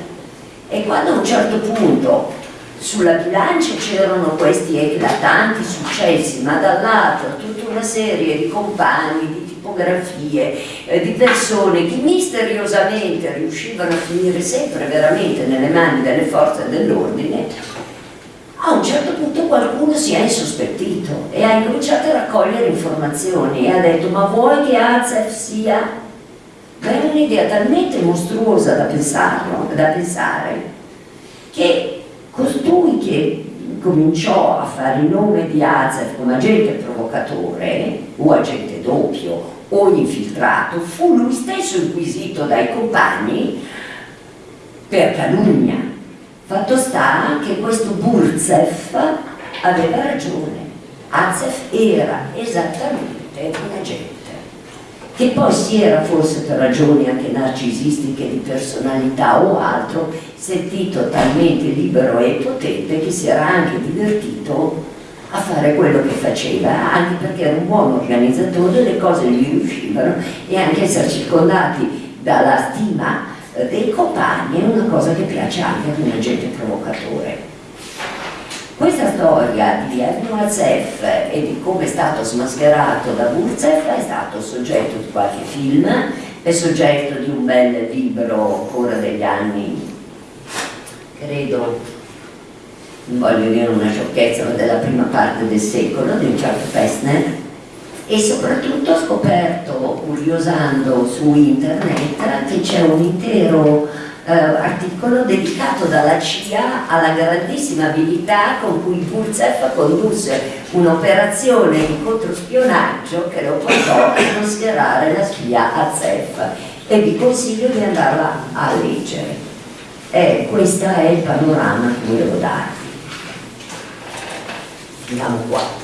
E quando a un certo punto sulla bilancia c'erano questi eclatanti successi ma dall'altro tutta una serie di compagni, di tipografie, eh, di persone che misteriosamente riuscivano a finire sempre veramente nelle mani delle forze dell'ordine a un certo punto qualcuno si è insospettito e ha incominciato a raccogliere informazioni e ha detto ma vuoi che Azef sia? Ma è un'idea talmente mostruosa da, pensarlo, da pensare che costui che cominciò a fare il nome di Azef come agente provocatore o agente doppio o infiltrato fu lui stesso inquisito dai compagni per calunnia Fatto sta che questo Burzef aveva ragione, Azef era esattamente un agente che poi si era forse per ragioni anche narcisistiche di personalità o altro sentito talmente libero e potente che si era anche divertito a fare quello che faceva, anche perché era un buon organizzatore, le cose gli riuscivano e anche essere circondati dalla stima dei compagni è una cosa che piace anche ad un agente provocatore. Questa storia di Erno Azef e di come è stato smascherato da Burzef è stato soggetto di qualche film, è soggetto di un bel libro ancora degli anni, credo, non voglio dire una sciocchezza, ma della prima parte del secolo, di Richard Fessner, e soprattutto ho scoperto, curiosando su internet, che c'è un intero eh, articolo dedicato dalla CIA alla grandissima abilità con cui Burzef condusse un'operazione di controspionaggio che lo portò a smascherare la spia a Zef e vi consiglio di andarla a leggere. Eh, questo è il panorama che volevo darvi. Andiamo qua.